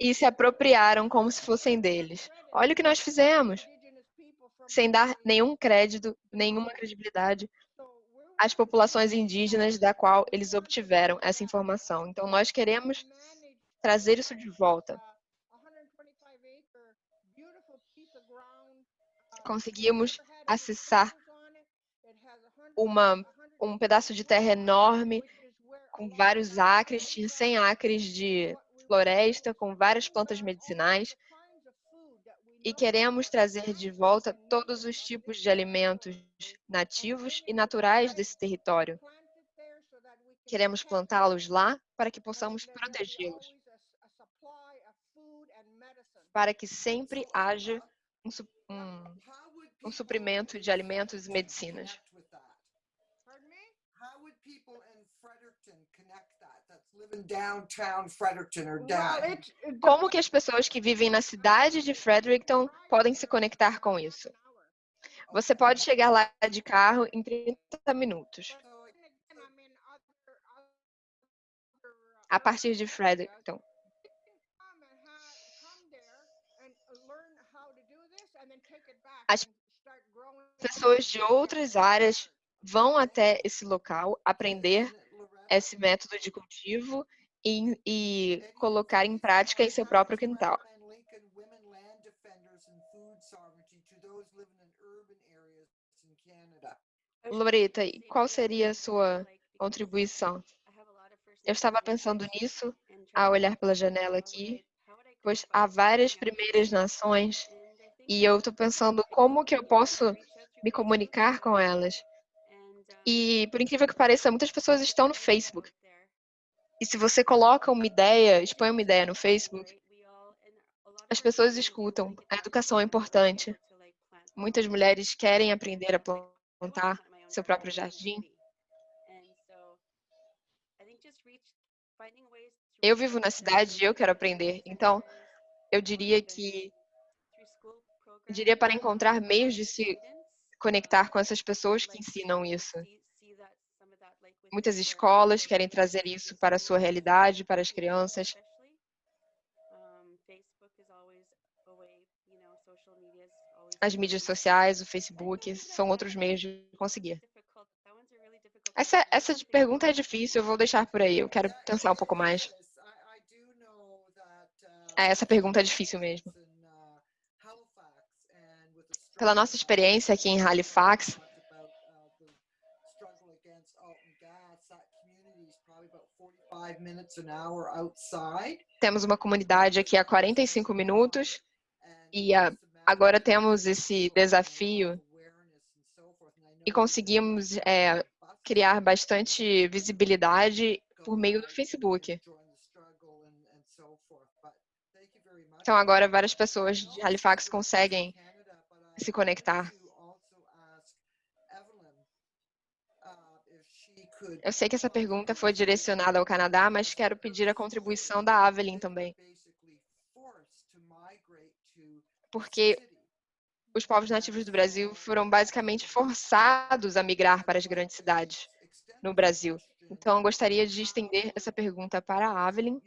e se apropriaram como se fossem deles. Olha o que nós fizemos sem dar nenhum crédito, nenhuma credibilidade às populações indígenas da qual eles obtiveram essa informação. Então, nós queremos trazer isso de volta. Conseguimos acessar uma, um pedaço de terra enorme, com vários acres, tinha 100 acres de floresta, com várias plantas medicinais. e queremos trazer de volta todos os tipos de alimentos nativos e naturais desse território. Queremos plantá-los lá para que possamos protegê-los, para que sempre haja um, su- um, um suprimento de alimentos e medicinas. Como que as pessoas que vivem na cidade de Fredericton podem se conectar com isso? Você pode chegar lá de carro em 30 minutos. A partir de Fredericton. As pessoas de outras áreas vão até esse local aprender esse método de cultivo e, e colocar em prática em seu próprio quintal. Loreta, qual seria a sua contribuição? Eu estava pensando nisso ao olhar pela janela aqui, pois há várias primeiras nações e eu estou pensando como que eu posso me comunicar com elas. E, por incrível que pareça, muitas pessoas estão no Facebook. E se você coloca uma ideia, expõe uma ideia no Facebook, as pessoas escutam. A educação é importante. Muitas mulheres querem aprender a plantar seu próprio jardim. Eu vivo na cidade e eu quero aprender. Então, eu diria que eu diria para encontrar meios de se conectar com essas pessoas que ensinam isso. Muitas escolas querem trazer isso para a sua realidade, para as crianças. As mídias sociais, o Facebook, são outros meios de conseguir. Essa, essa pergunta é difícil, eu vou deixar por aí. Eu quero pensar um pouco mais. É, essa pergunta é difícil mesmo. Pela nossa experiência aqui em Halifax, temos uma comunidade aqui há 45 minutos e a- agora temos esse desafio e conseguimos é, criar bastante visibilidade por meio do Facebook. Então agora várias pessoas de Halifax conseguem se conectar. Eu sei que essa pergunta foi direcionada ao Canadá, mas quero pedir a contribuição da Avelyn também. Porque os povos nativos do Brasil foram basicamente forçados a migrar para as grandes cidades no Brasil. Então, eu gostaria de estender essa pergunta para a Avelyn.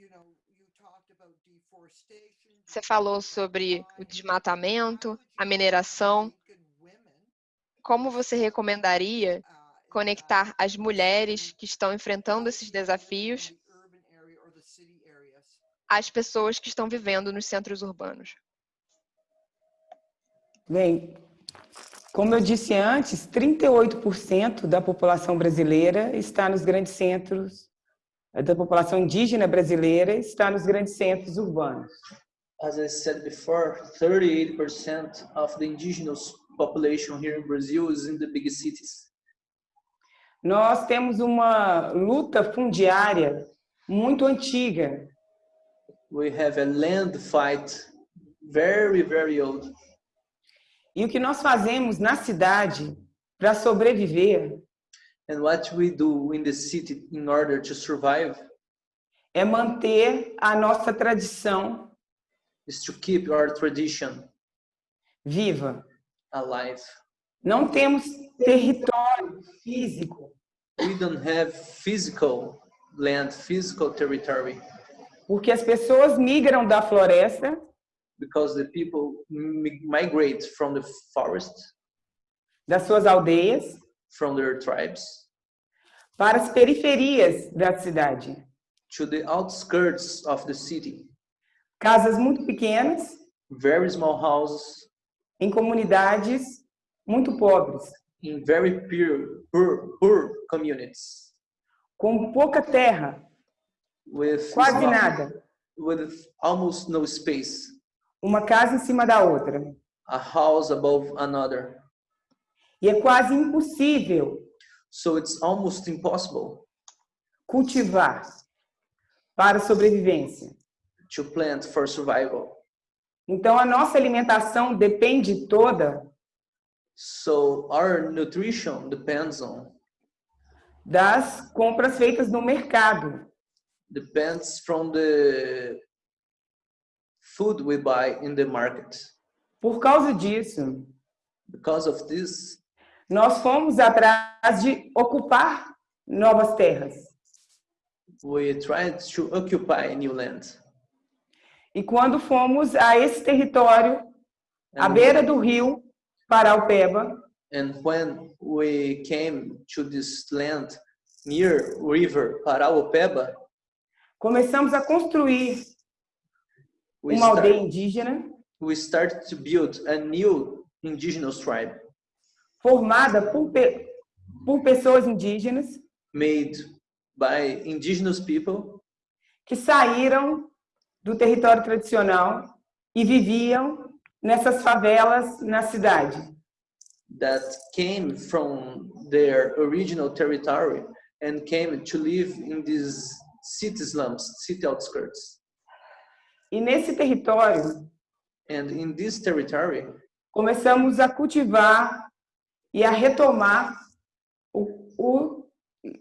Você falou sobre o desmatamento, a mineração. Como você recomendaria conectar as mulheres que estão enfrentando esses desafios às pessoas que estão vivendo nos centros urbanos? Bem, como eu disse antes, 38% da população brasileira está nos grandes centros, da população indígena brasileira está nos grandes centros urbanos. As I said before, 38% of the indigenous population here in Brazil is in the big cities. Nós temos uma luta fundiária muito antiga. We have a land fight very, very old. E o que nós fazemos na cidade para sobreviver And what we do in the city in order to survive é manter a nossa tradição is to keep our tradition viva. alive. Não temos território físico, We don't have physical land, physical territory, porque as pessoas migram da floresta because the people mi- migrate from the forest, das suas aldeias from their tribes, para as periferias da cidade. to the outskirts of the city. Casas muito pequenas, Very small houses em comunidades muito pobres, in very poor, poor, poor communities com pouca terra, with quase small- nada. with almost no space. uma casa em cima da outra. a house above another. E é quase impossível So it's almost impossible cultivar para sobrevivência. To plant for survival. Então, a nossa alimentação depende toda So our nutrition depends on das compras feitas no mercado. depends from the food we buy in the market. Por causa disso, Because of this, nós fomos atrás de ocupar novas terras. we tried to occupy new land. E quando fomos a esse território, à beira do rio Paraupeba, and when we came to this land near river Paraopeba, começamos a construir we, uma aldeia start, indígena we started to build a new indigenous tribe. formada por, pe- por pessoas indígenas made by indigenous people que saíram do território tradicional e viviam nessas favelas na cidade. that came from their original territory and came to live in these city slums, city outskirts. E nesse território, And in this territory, começamos a cultivar e a retomar o, o,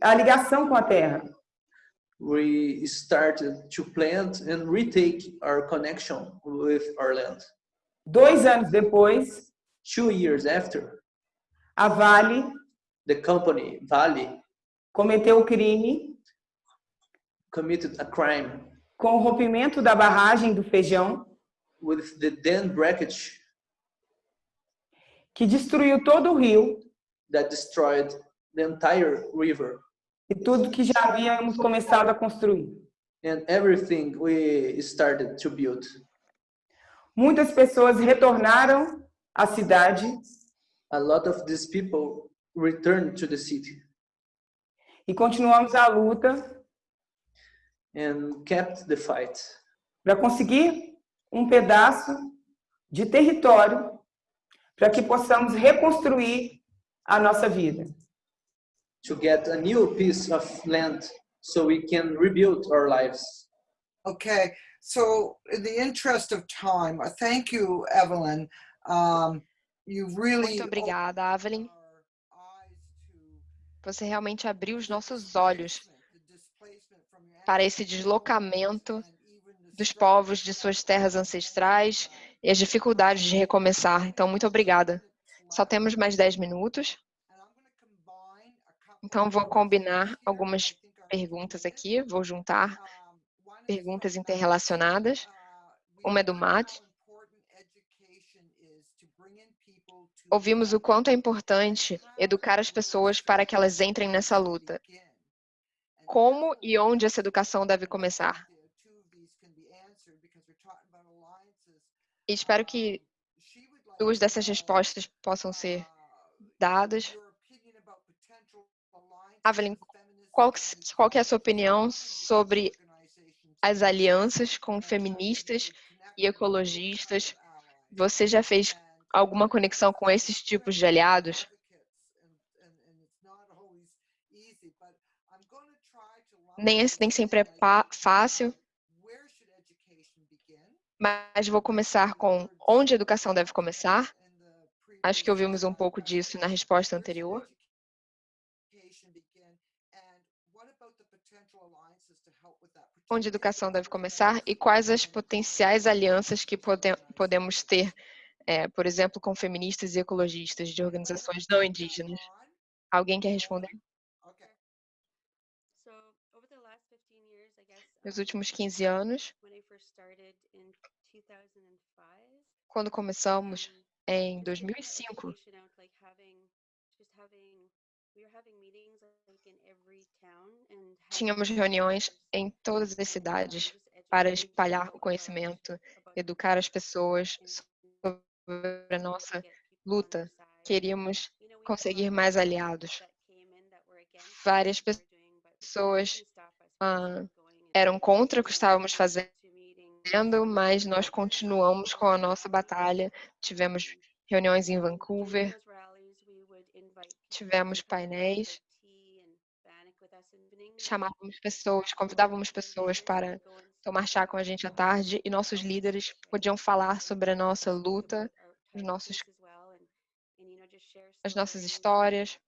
a ligação com a terra. We started to plant and retake our connection with our land. Dois anos depois, Two years after, a Vale the company Vale cometeu o crime committed a crime com o rompimento da barragem do Feijão, with the dam breakage que destruiu todo o rio that destroyed the entire river e tudo que já havíamos começado a construir. and everything we started to build. Muitas pessoas retornaram à cidade A lot of these people returned to the city e continuamos a luta and kept the fight para conseguir um pedaço de território para que possamos reconstruir a nossa vida. To get a new piece of land so we can rebuild our lives. Okay, so in the interest of time, uh, thank you, Evelyn. Um, you really Muito obrigada, Evelyn. Você realmente abriu os nossos olhos the displacement from your para esse deslocamento dos povos de suas terras ancestrais e as dificuldades de recomeçar. Então, muito obrigada. Só temos mais 10 minutos, And I'm gonna combine a couple então vou combinar algumas perguntas aqui, vou juntar perguntas interrelacionadas. Uma é do Matt. Ouvimos o quanto é importante educar as pessoas para que elas entrem nessa luta. Como e onde essa educação deve começar? E espero que duas dessas respostas possam ser dadas. Feminists Qual, qual que é a sua opinião sobre as alianças com feministas e ecologistas? Você já fez alguma conexão com esses tipos de aliados? Nem, nem sempre é fácil, mas vou começar com onde a educação deve começar. Acho que ouvimos um pouco disso na resposta anterior. Onde a educação deve começar e quais as potenciais alianças que pode, podemos ter, é, por exemplo, com feministas e ecologistas de organizações não indígenas. Alguém quer responder? So over the last 15 years, I guess, Nos últimos 15 anos, when I first started in 2005, quando começamos em we were getting 2005, education out, like having, just having, we were having meetings like in every town and tínhamos reuniões em todas as cidades para espalhar o conhecimento, educar as pessoas sobre a nossa luta. Queríamos conseguir mais aliados. Várias pessoas ah, eram contra o que estávamos fazendo, mas nós continuamos com a nossa batalha. Tivemos reuniões em Vancouver, evening, and chamávamos pessoas, convidávamos pessoas para tomar chá com a gente à tarde e nossos líderes podiam falar sobre a nossa luta, os nossos, as nossas histórias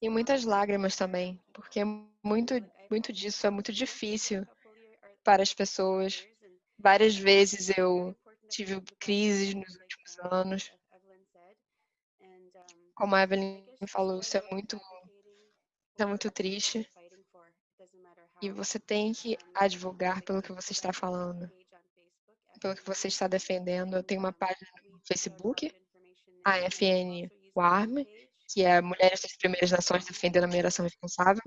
e muitas lágrimas também, porque muito, muito disso é muito difícil para as pessoas. Várias vezes eu tive crises nos últimos anos. Como a Evelyn falou, isso é muito, é muito triste. E você tem que advogar pelo que você está falando, pelo que você está defendendo. Eu tenho uma página no Facebook, a FN WARM, que é Mulheres das Primeiras Nações Defendendo a Mineração Responsável.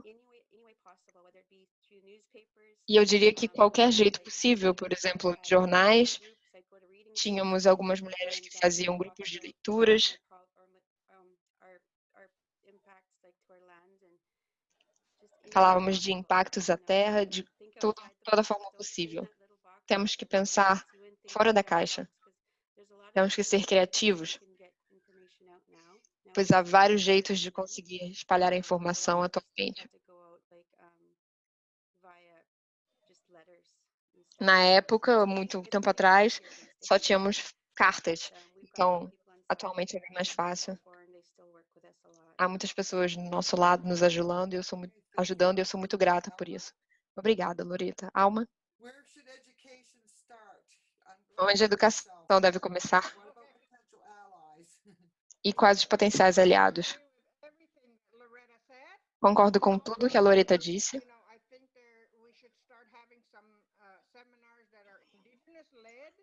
E eu diria que qualquer jeito possível, por exemplo, jornais, tínhamos algumas mulheres que faziam grupos de leituras, falávamos de impactos à terra de toda forma possível. Temos que pensar fora da caixa. Temos que ser criativos, pois há vários jeitos de conseguir espalhar a informação atualmente. Na época, muito tempo atrás, só tínhamos cartas. Então, atualmente é bem mais fácil. Há muitas pessoas do nosso lado nos ajudando e eu sou muito, ajudando e eu sou muito grata por isso. Obrigada, Loreta. Alma? Onde a educação deve começar? E quais os potenciais aliados? Concordo com tudo que a Loreta disse.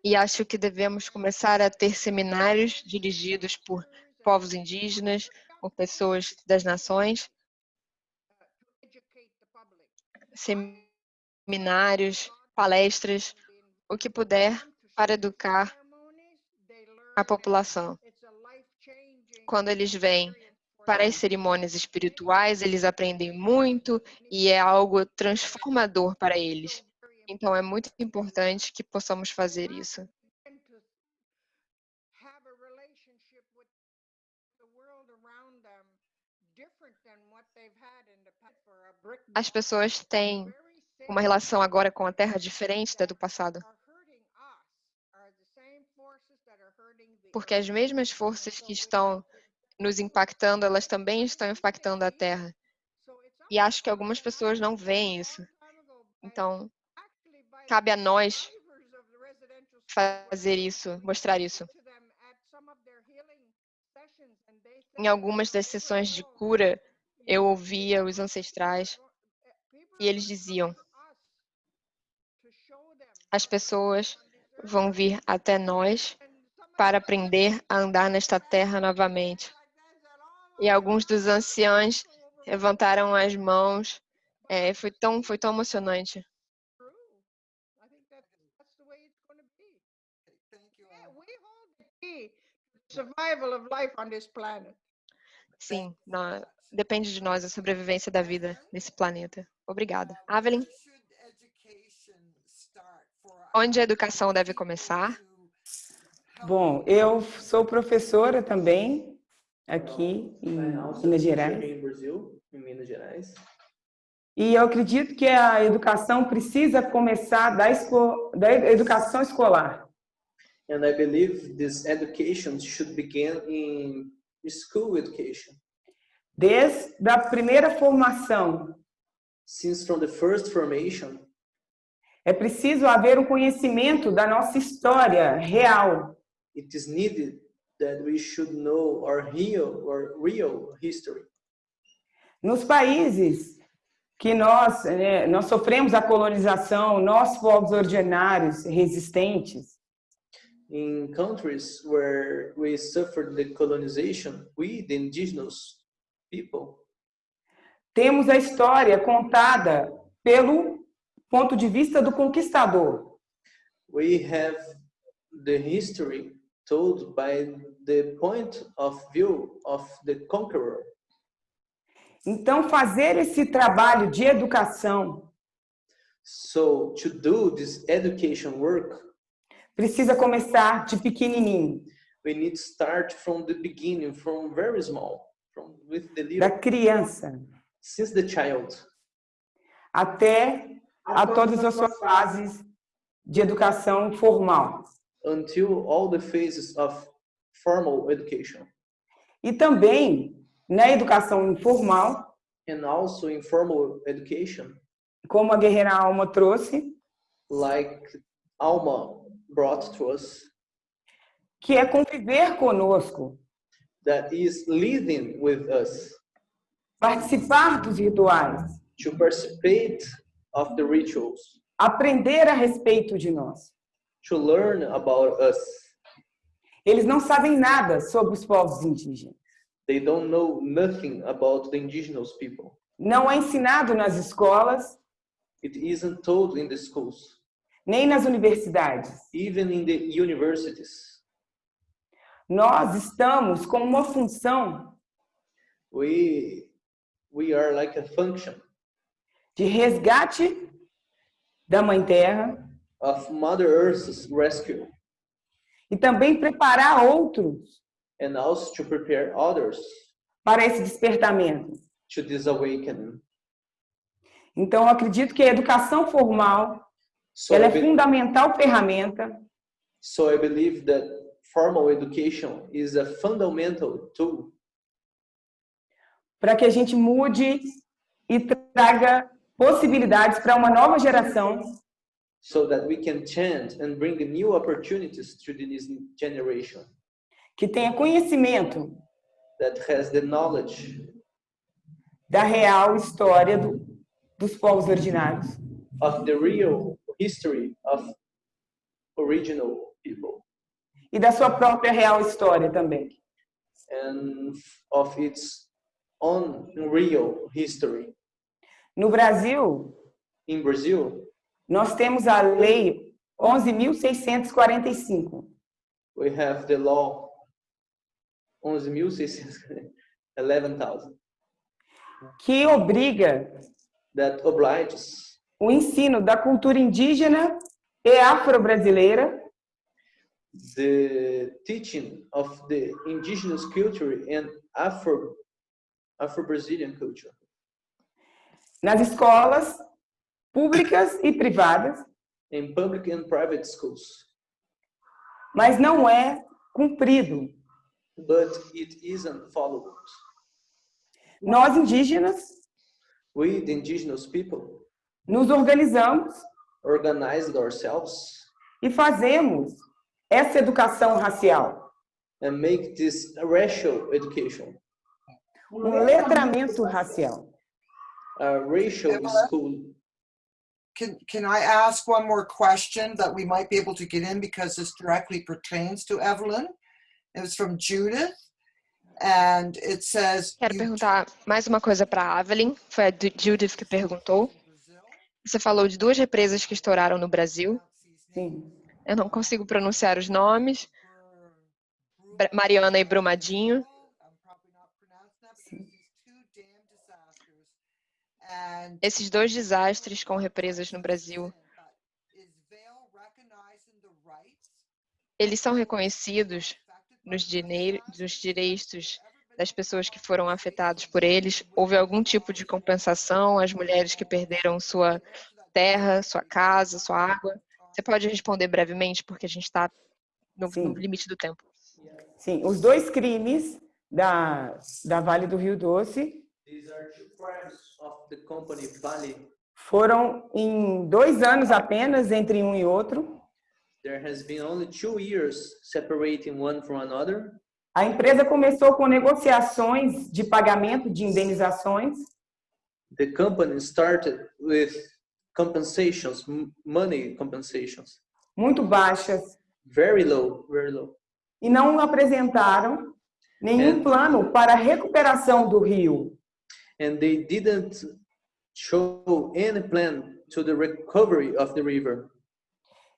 E acho que devemos começar a ter seminários dirigidos por povos indígenas, por pessoas das nações, seminários, palestras, o que puder para educar a população. Quando eles vêm para as cerimônias espirituais, eles aprendem muito e é algo transformador para eles. Então, é muito importante que possamos fazer isso. As pessoas têm uma relação agora com a Terra diferente da do passado. Porque as mesmas forças que estão nos impactando, elas também estão impactando a Terra. E acho que algumas pessoas não veem isso. Então, cabe a nós fazer isso, mostrar isso. Em algumas das sessões de cura, eu ouvia os ancestrais e eles diziam: as pessoas vão vir até nós para aprender a andar nesta terra novamente. E alguns dos anciãos levantaram as mãos. É, foi tão, foi tão emocionante. Sim, não, depende de nós a sobrevivência da vida nesse planeta. Obrigada. Evelyn? Onde a educação deve começar? Bom, eu sou professora também aqui em Minas Gerais. em Minas Gerais. E eu acredito que a educação precisa começar da, esco da educação escolar. And I believe this education should begin in school education. Desde a primeira formação. Since from the first formation, é preciso haver um conhecimento da nossa história real. It is needed that we should know our real, our real history. Nos países que nós, né, nós sofremos a colonização, nós povos originários resistentes, in countries where we suffered the colonization, we, the indigenous people, temos a história contada pelo ponto de vista do conquistador. We have the history told by the point of view of the conqueror. Então, fazer esse trabalho de educação So to do this education work, precisa começar de pequenininho, we need to start from the beginning, from very small, from with the da little, criança, since the child, até a todas as suas fases de educação formal. until all the phases of formal education, E também na educação informal, and also informal education, como a guerreira Alma trouxe, like Alma brought to us, que é conviver conosco, that is living with us, participar dos rituais, to participate of the rituals, aprender a respeito de nós. to learn about us. Eles não sabem nada sobre os povos indígenas. They don't know nothing about the indigenous people. Não é ensinado nas escolas, It isn't told in the schools, nem nas universidades. even in the universities. Nós estamos com uma função We we are like a function de resgate da Mãe Terra of Mother Earth's rescue e também preparar outros and also to prepare others para esse despertamento. to this awakening. Então, eu acredito que a educação formal So ela é fundamental ferramenta so I believe that formal education is a fundamental tool. Para que a gente mude e traga possibilidades para uma nova geração. So that we can change and bring new opportunities to this generation. Que tenha conhecimento that has the knowledge. da real história do, dos povos originários. of the real history of original people E da sua própria real história também. and of its own real history. No Brasil, In Brazil, nós temos a Lei 11.645, we have the law 11,611,000 que obriga that obliges o ensino da cultura indígena e afro-brasileira the teaching of the indigenous culture and Afro Afro-Brazilian culture nas escolas públicas e privadas, in public and private schools, mas não é cumprido. but it isn't followed. Nós indígenas We, the indigenous people, nos organizamos organized ourselves e fazemos essa educação racial, and make this racial education, um letramento racial. a racial school. Can, can I ask one more question that we might be able to get in because this directly pertains to Evelyn? It was from Judith. And it says, Quero "You perguntar mais uma coisa para a Evelyn. Foi a Judith que perguntou. Você falou de duas represas que estouraram no Brasil. Sim. Eu não consigo pronunciar os nomes. Mariana e Brumadinho. Esses dois desastres com represas no Brasil, eles são reconhecidos nos, nos direitos das pessoas que foram afetadas por eles? Houve algum tipo de compensação às mulheres que perderam sua terra, sua casa, sua água? Você pode responder brevemente, porque a gente está no, no limite do tempo. Sim, os dois crimes da, da Vale do Rio Doce These are two crimes of the company Vale. foram em dois anos apenas entre um e outro. There has been only two years separating one from another. A empresa começou com negociações de pagamento de indenizações The company started with compensations, money compensations, muito baixas very low, very low. e não apresentaram nenhum É. plano para a recuperação do rio. And they didn't show any plan to the recovery of the river.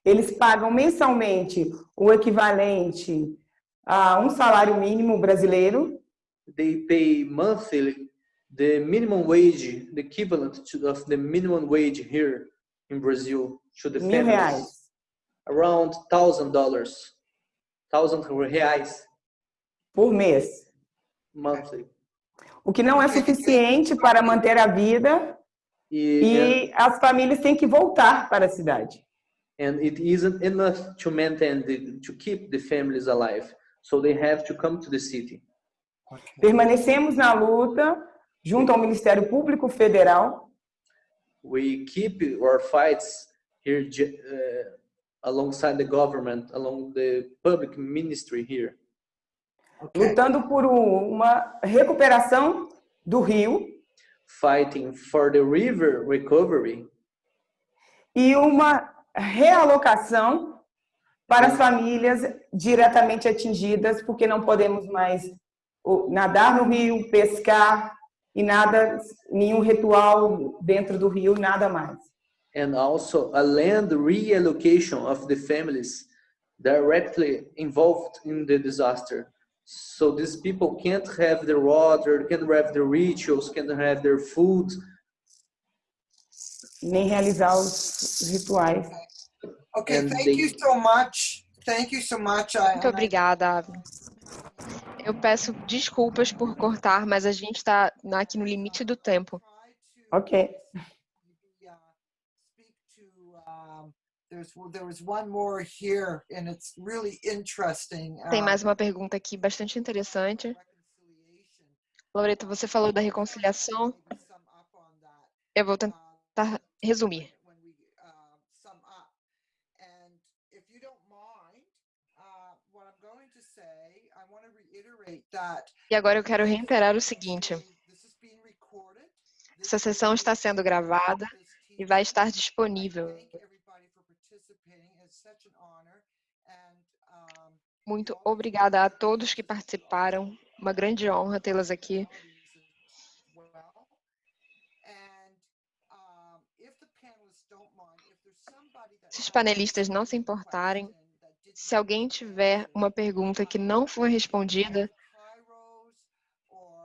Eles pagam mensalmente o equivalente a um salário mínimo brasileiro They pay monthly the minimum wage, the equivalent to, of the minimum wage here. in Brazil to the Mil families? reais. Around thousand dollars, thousand reais por mês. monthly. O que não é suficiente para manter a vida E- e as famílias têm que voltar para a cidade. and it isn't enough to maintain the, to keep the families alive so they have to come to the city Permanecemos na luta junto ao Ministério Público Federal. We keep our fights here uh, alongside the government along the public ministry here. Okay. lutando por um- uma recuperação do rio. Fighting for the river recovery. E uma realocação para as famílias diretamente atingidas, porque não podemos mais nadar no rio, pescar e nada, nenhum ritual dentro do rio, nada mais. and also a land reallocation of the families directly involved in the disaster so these people can't have their water can't have their rituals can't have their food Nem realizar os rituais. Okay, And thank they- you so much. Thank you so much. I, Muito and I- obrigada. Eu peço desculpas por cortar, mas a gente está aqui no limite do tempo. Ok. Tem uh, mais uma pergunta aqui bastante interessante. Loreta, você falou da reconciliação. Eu vou tentar resumir. when we uh, sum up. And if you don't mind, uh, what I'm going to say, I want to reiterate that E agora eu quero reiterar o seguinte: essa sessão está sendo gravada e vai estar disponível. Muito obrigada a todos que participaram. Uma grande honra tê-las aqui. Se os panelistas não se importarem, se alguém tiver uma pergunta que não foi respondida,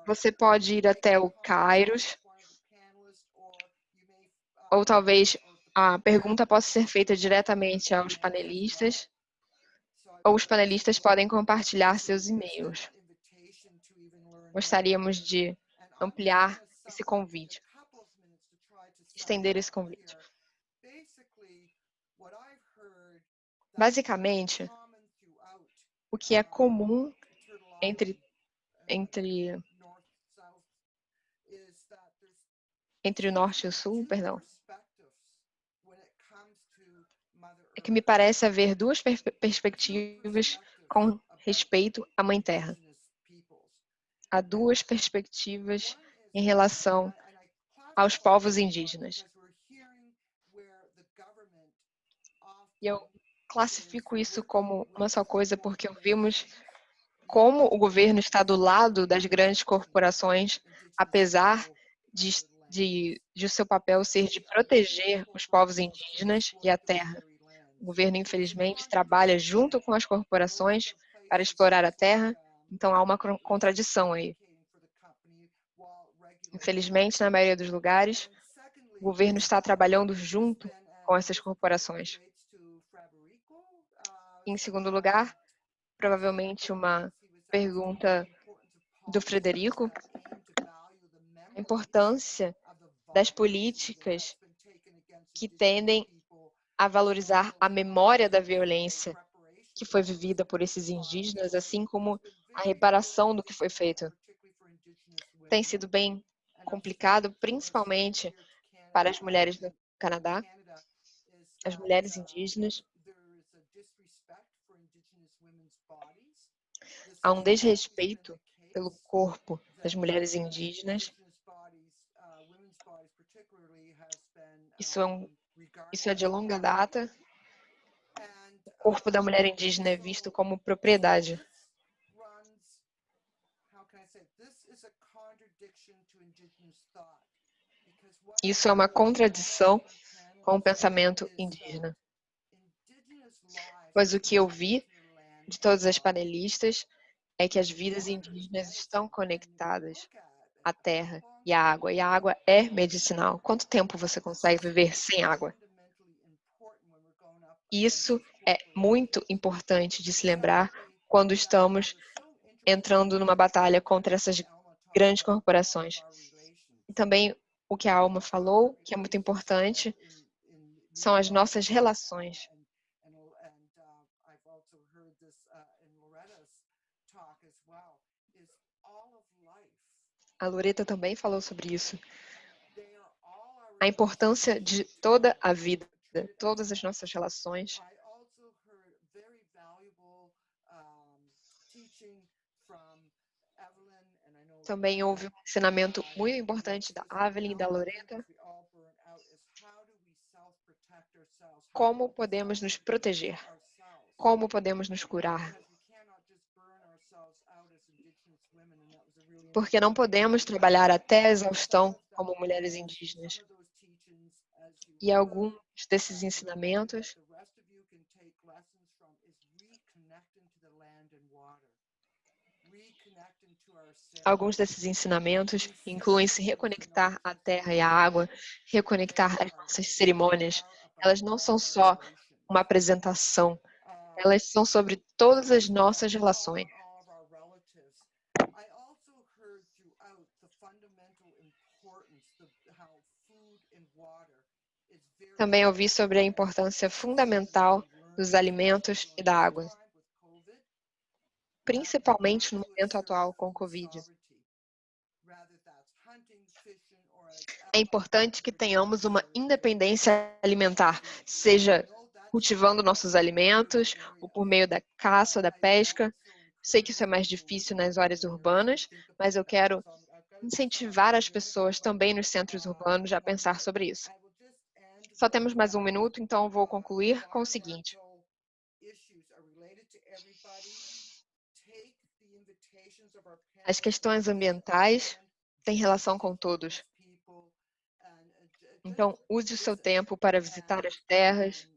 você pode ir até o Kairos, ou talvez a pergunta possa ser feita diretamente aos panelistas, ou os panelistas podem compartilhar seus e-mails. Gostaríamos de ampliar esse convite, estender esse convite. Basicamente, o que é comum entre entre entre o norte e o sul, perdão, é que me parece haver duas per- perspectivas com respeito à Mãe Terra. Há duas perspectivas em relação aos povos indígenas. E eu classifico isso como uma só coisa porque ouvimos como o governo está do lado das grandes corporações, apesar de, de, de seu papel ser de proteger os povos indígenas e a terra. O governo, infelizmente, trabalha junto com as corporações para explorar a terra, então há uma contradição aí. Infelizmente, na maioria dos lugares, o governo está trabalhando junto com essas corporações. Em segundo lugar, provavelmente uma pergunta do Frederico, a importância das políticas que tendem a valorizar a memória da violência que foi vivida por esses indígenas, assim como a reparação do que foi feito. Tem sido bem complicado, principalmente para as mulheres no Canadá, as mulheres indígenas. Há um desrespeito pelo corpo das mulheres indígenas. Isso é, um, isso é de longa data. O corpo da mulher indígena é visto como propriedade. Isso é uma contradição com o pensamento indígena. Pois o que eu vi de todas as panelistas é que as vidas indígenas estão conectadas à terra e à água. E a água é medicinal. Quanto tempo você consegue viver sem água? Isso é muito importante de se lembrar quando estamos entrando numa batalha contra essas grandes corporações. E também o que a Alma falou, que é muito importante, são as nossas relações. A Loreta também falou sobre isso. A importância de toda a vida, todas as nossas relações. Também houve um ensinamento muito importante da Evelyn e da Loreta. Como podemos nos proteger? Como podemos nos curar? Porque não podemos trabalhar até a exaustão como mulheres indígenas. E alguns desses ensinamentos Alguns desses ensinamentos incluem se reconectar à terra e à água, reconectar as nossas cerimônias. Elas não são só uma apresentação, elas são sobre todas as nossas relações. Também ouvi sobre a importância fundamental dos alimentos e da água principalmente no momento atual com o Covid. É importante que tenhamos uma independência alimentar, seja cultivando nossos alimentos ou por meio da caça ou da pesca. Sei que isso é mais difícil nas áreas urbanas, mas eu quero incentivar as pessoas também nos centros urbanos a pensar sobre isso. Só temos mais um minuto, então vou concluir com o seguinte. As questões ambientais têm relação com todos. Então, use o seu tempo para visitar as terras,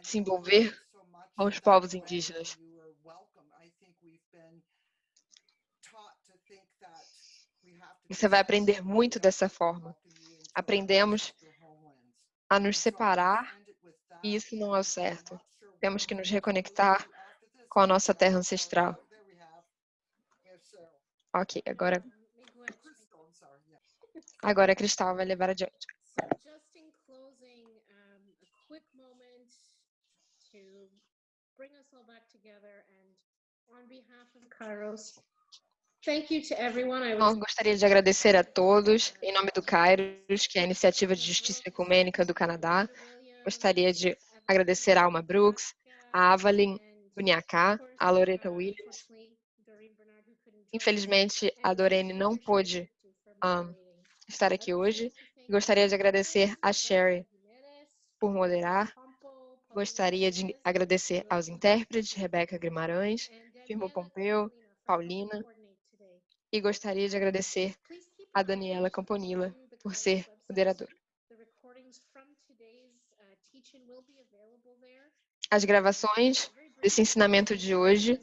se envolver com os povos indígenas. Você vai aprender muito dessa forma. Aprendemos a nos separar e isso não é o certo. Temos que nos reconectar com a nossa terra ancestral. Ok, agora. Agora a Cristal vai levar adiante. Bring us all back together and on behalf of Kairos, Bom, gostaria de agradecer a todos, em nome do Kairos, que é a Iniciativa de Justiça Ecumênica do Canadá. Gostaria de agradecer a Alma Brooks, a Avalin Uniacá, a Loretta Williams, Infelizmente, a Dorene não pôde um, estar aqui hoje. Gostaria de agradecer a Sherry por moderar. Gostaria de agradecer aos intérpretes, Rebeca Guimarães, Firmo Pompeu, Paulina. E gostaria de agradecer a Daniela Camponilla por ser moderadora. As gravações desse ensinamento de hoje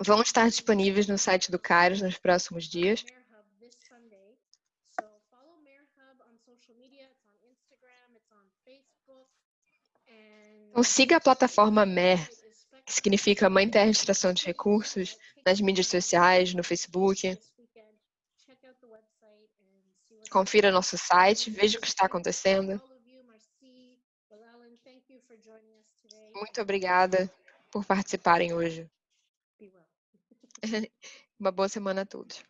vão estar disponíveis no site do Kairos nos próximos dias. Então, siga a plataforma MER, que significa Mãe Terra Extração de Recursos, nas mídias sociais, no Facebook. Confira nosso site, veja o que está acontecendo. Muito obrigada por participarem hoje. <laughs> Uma boa semana a todos.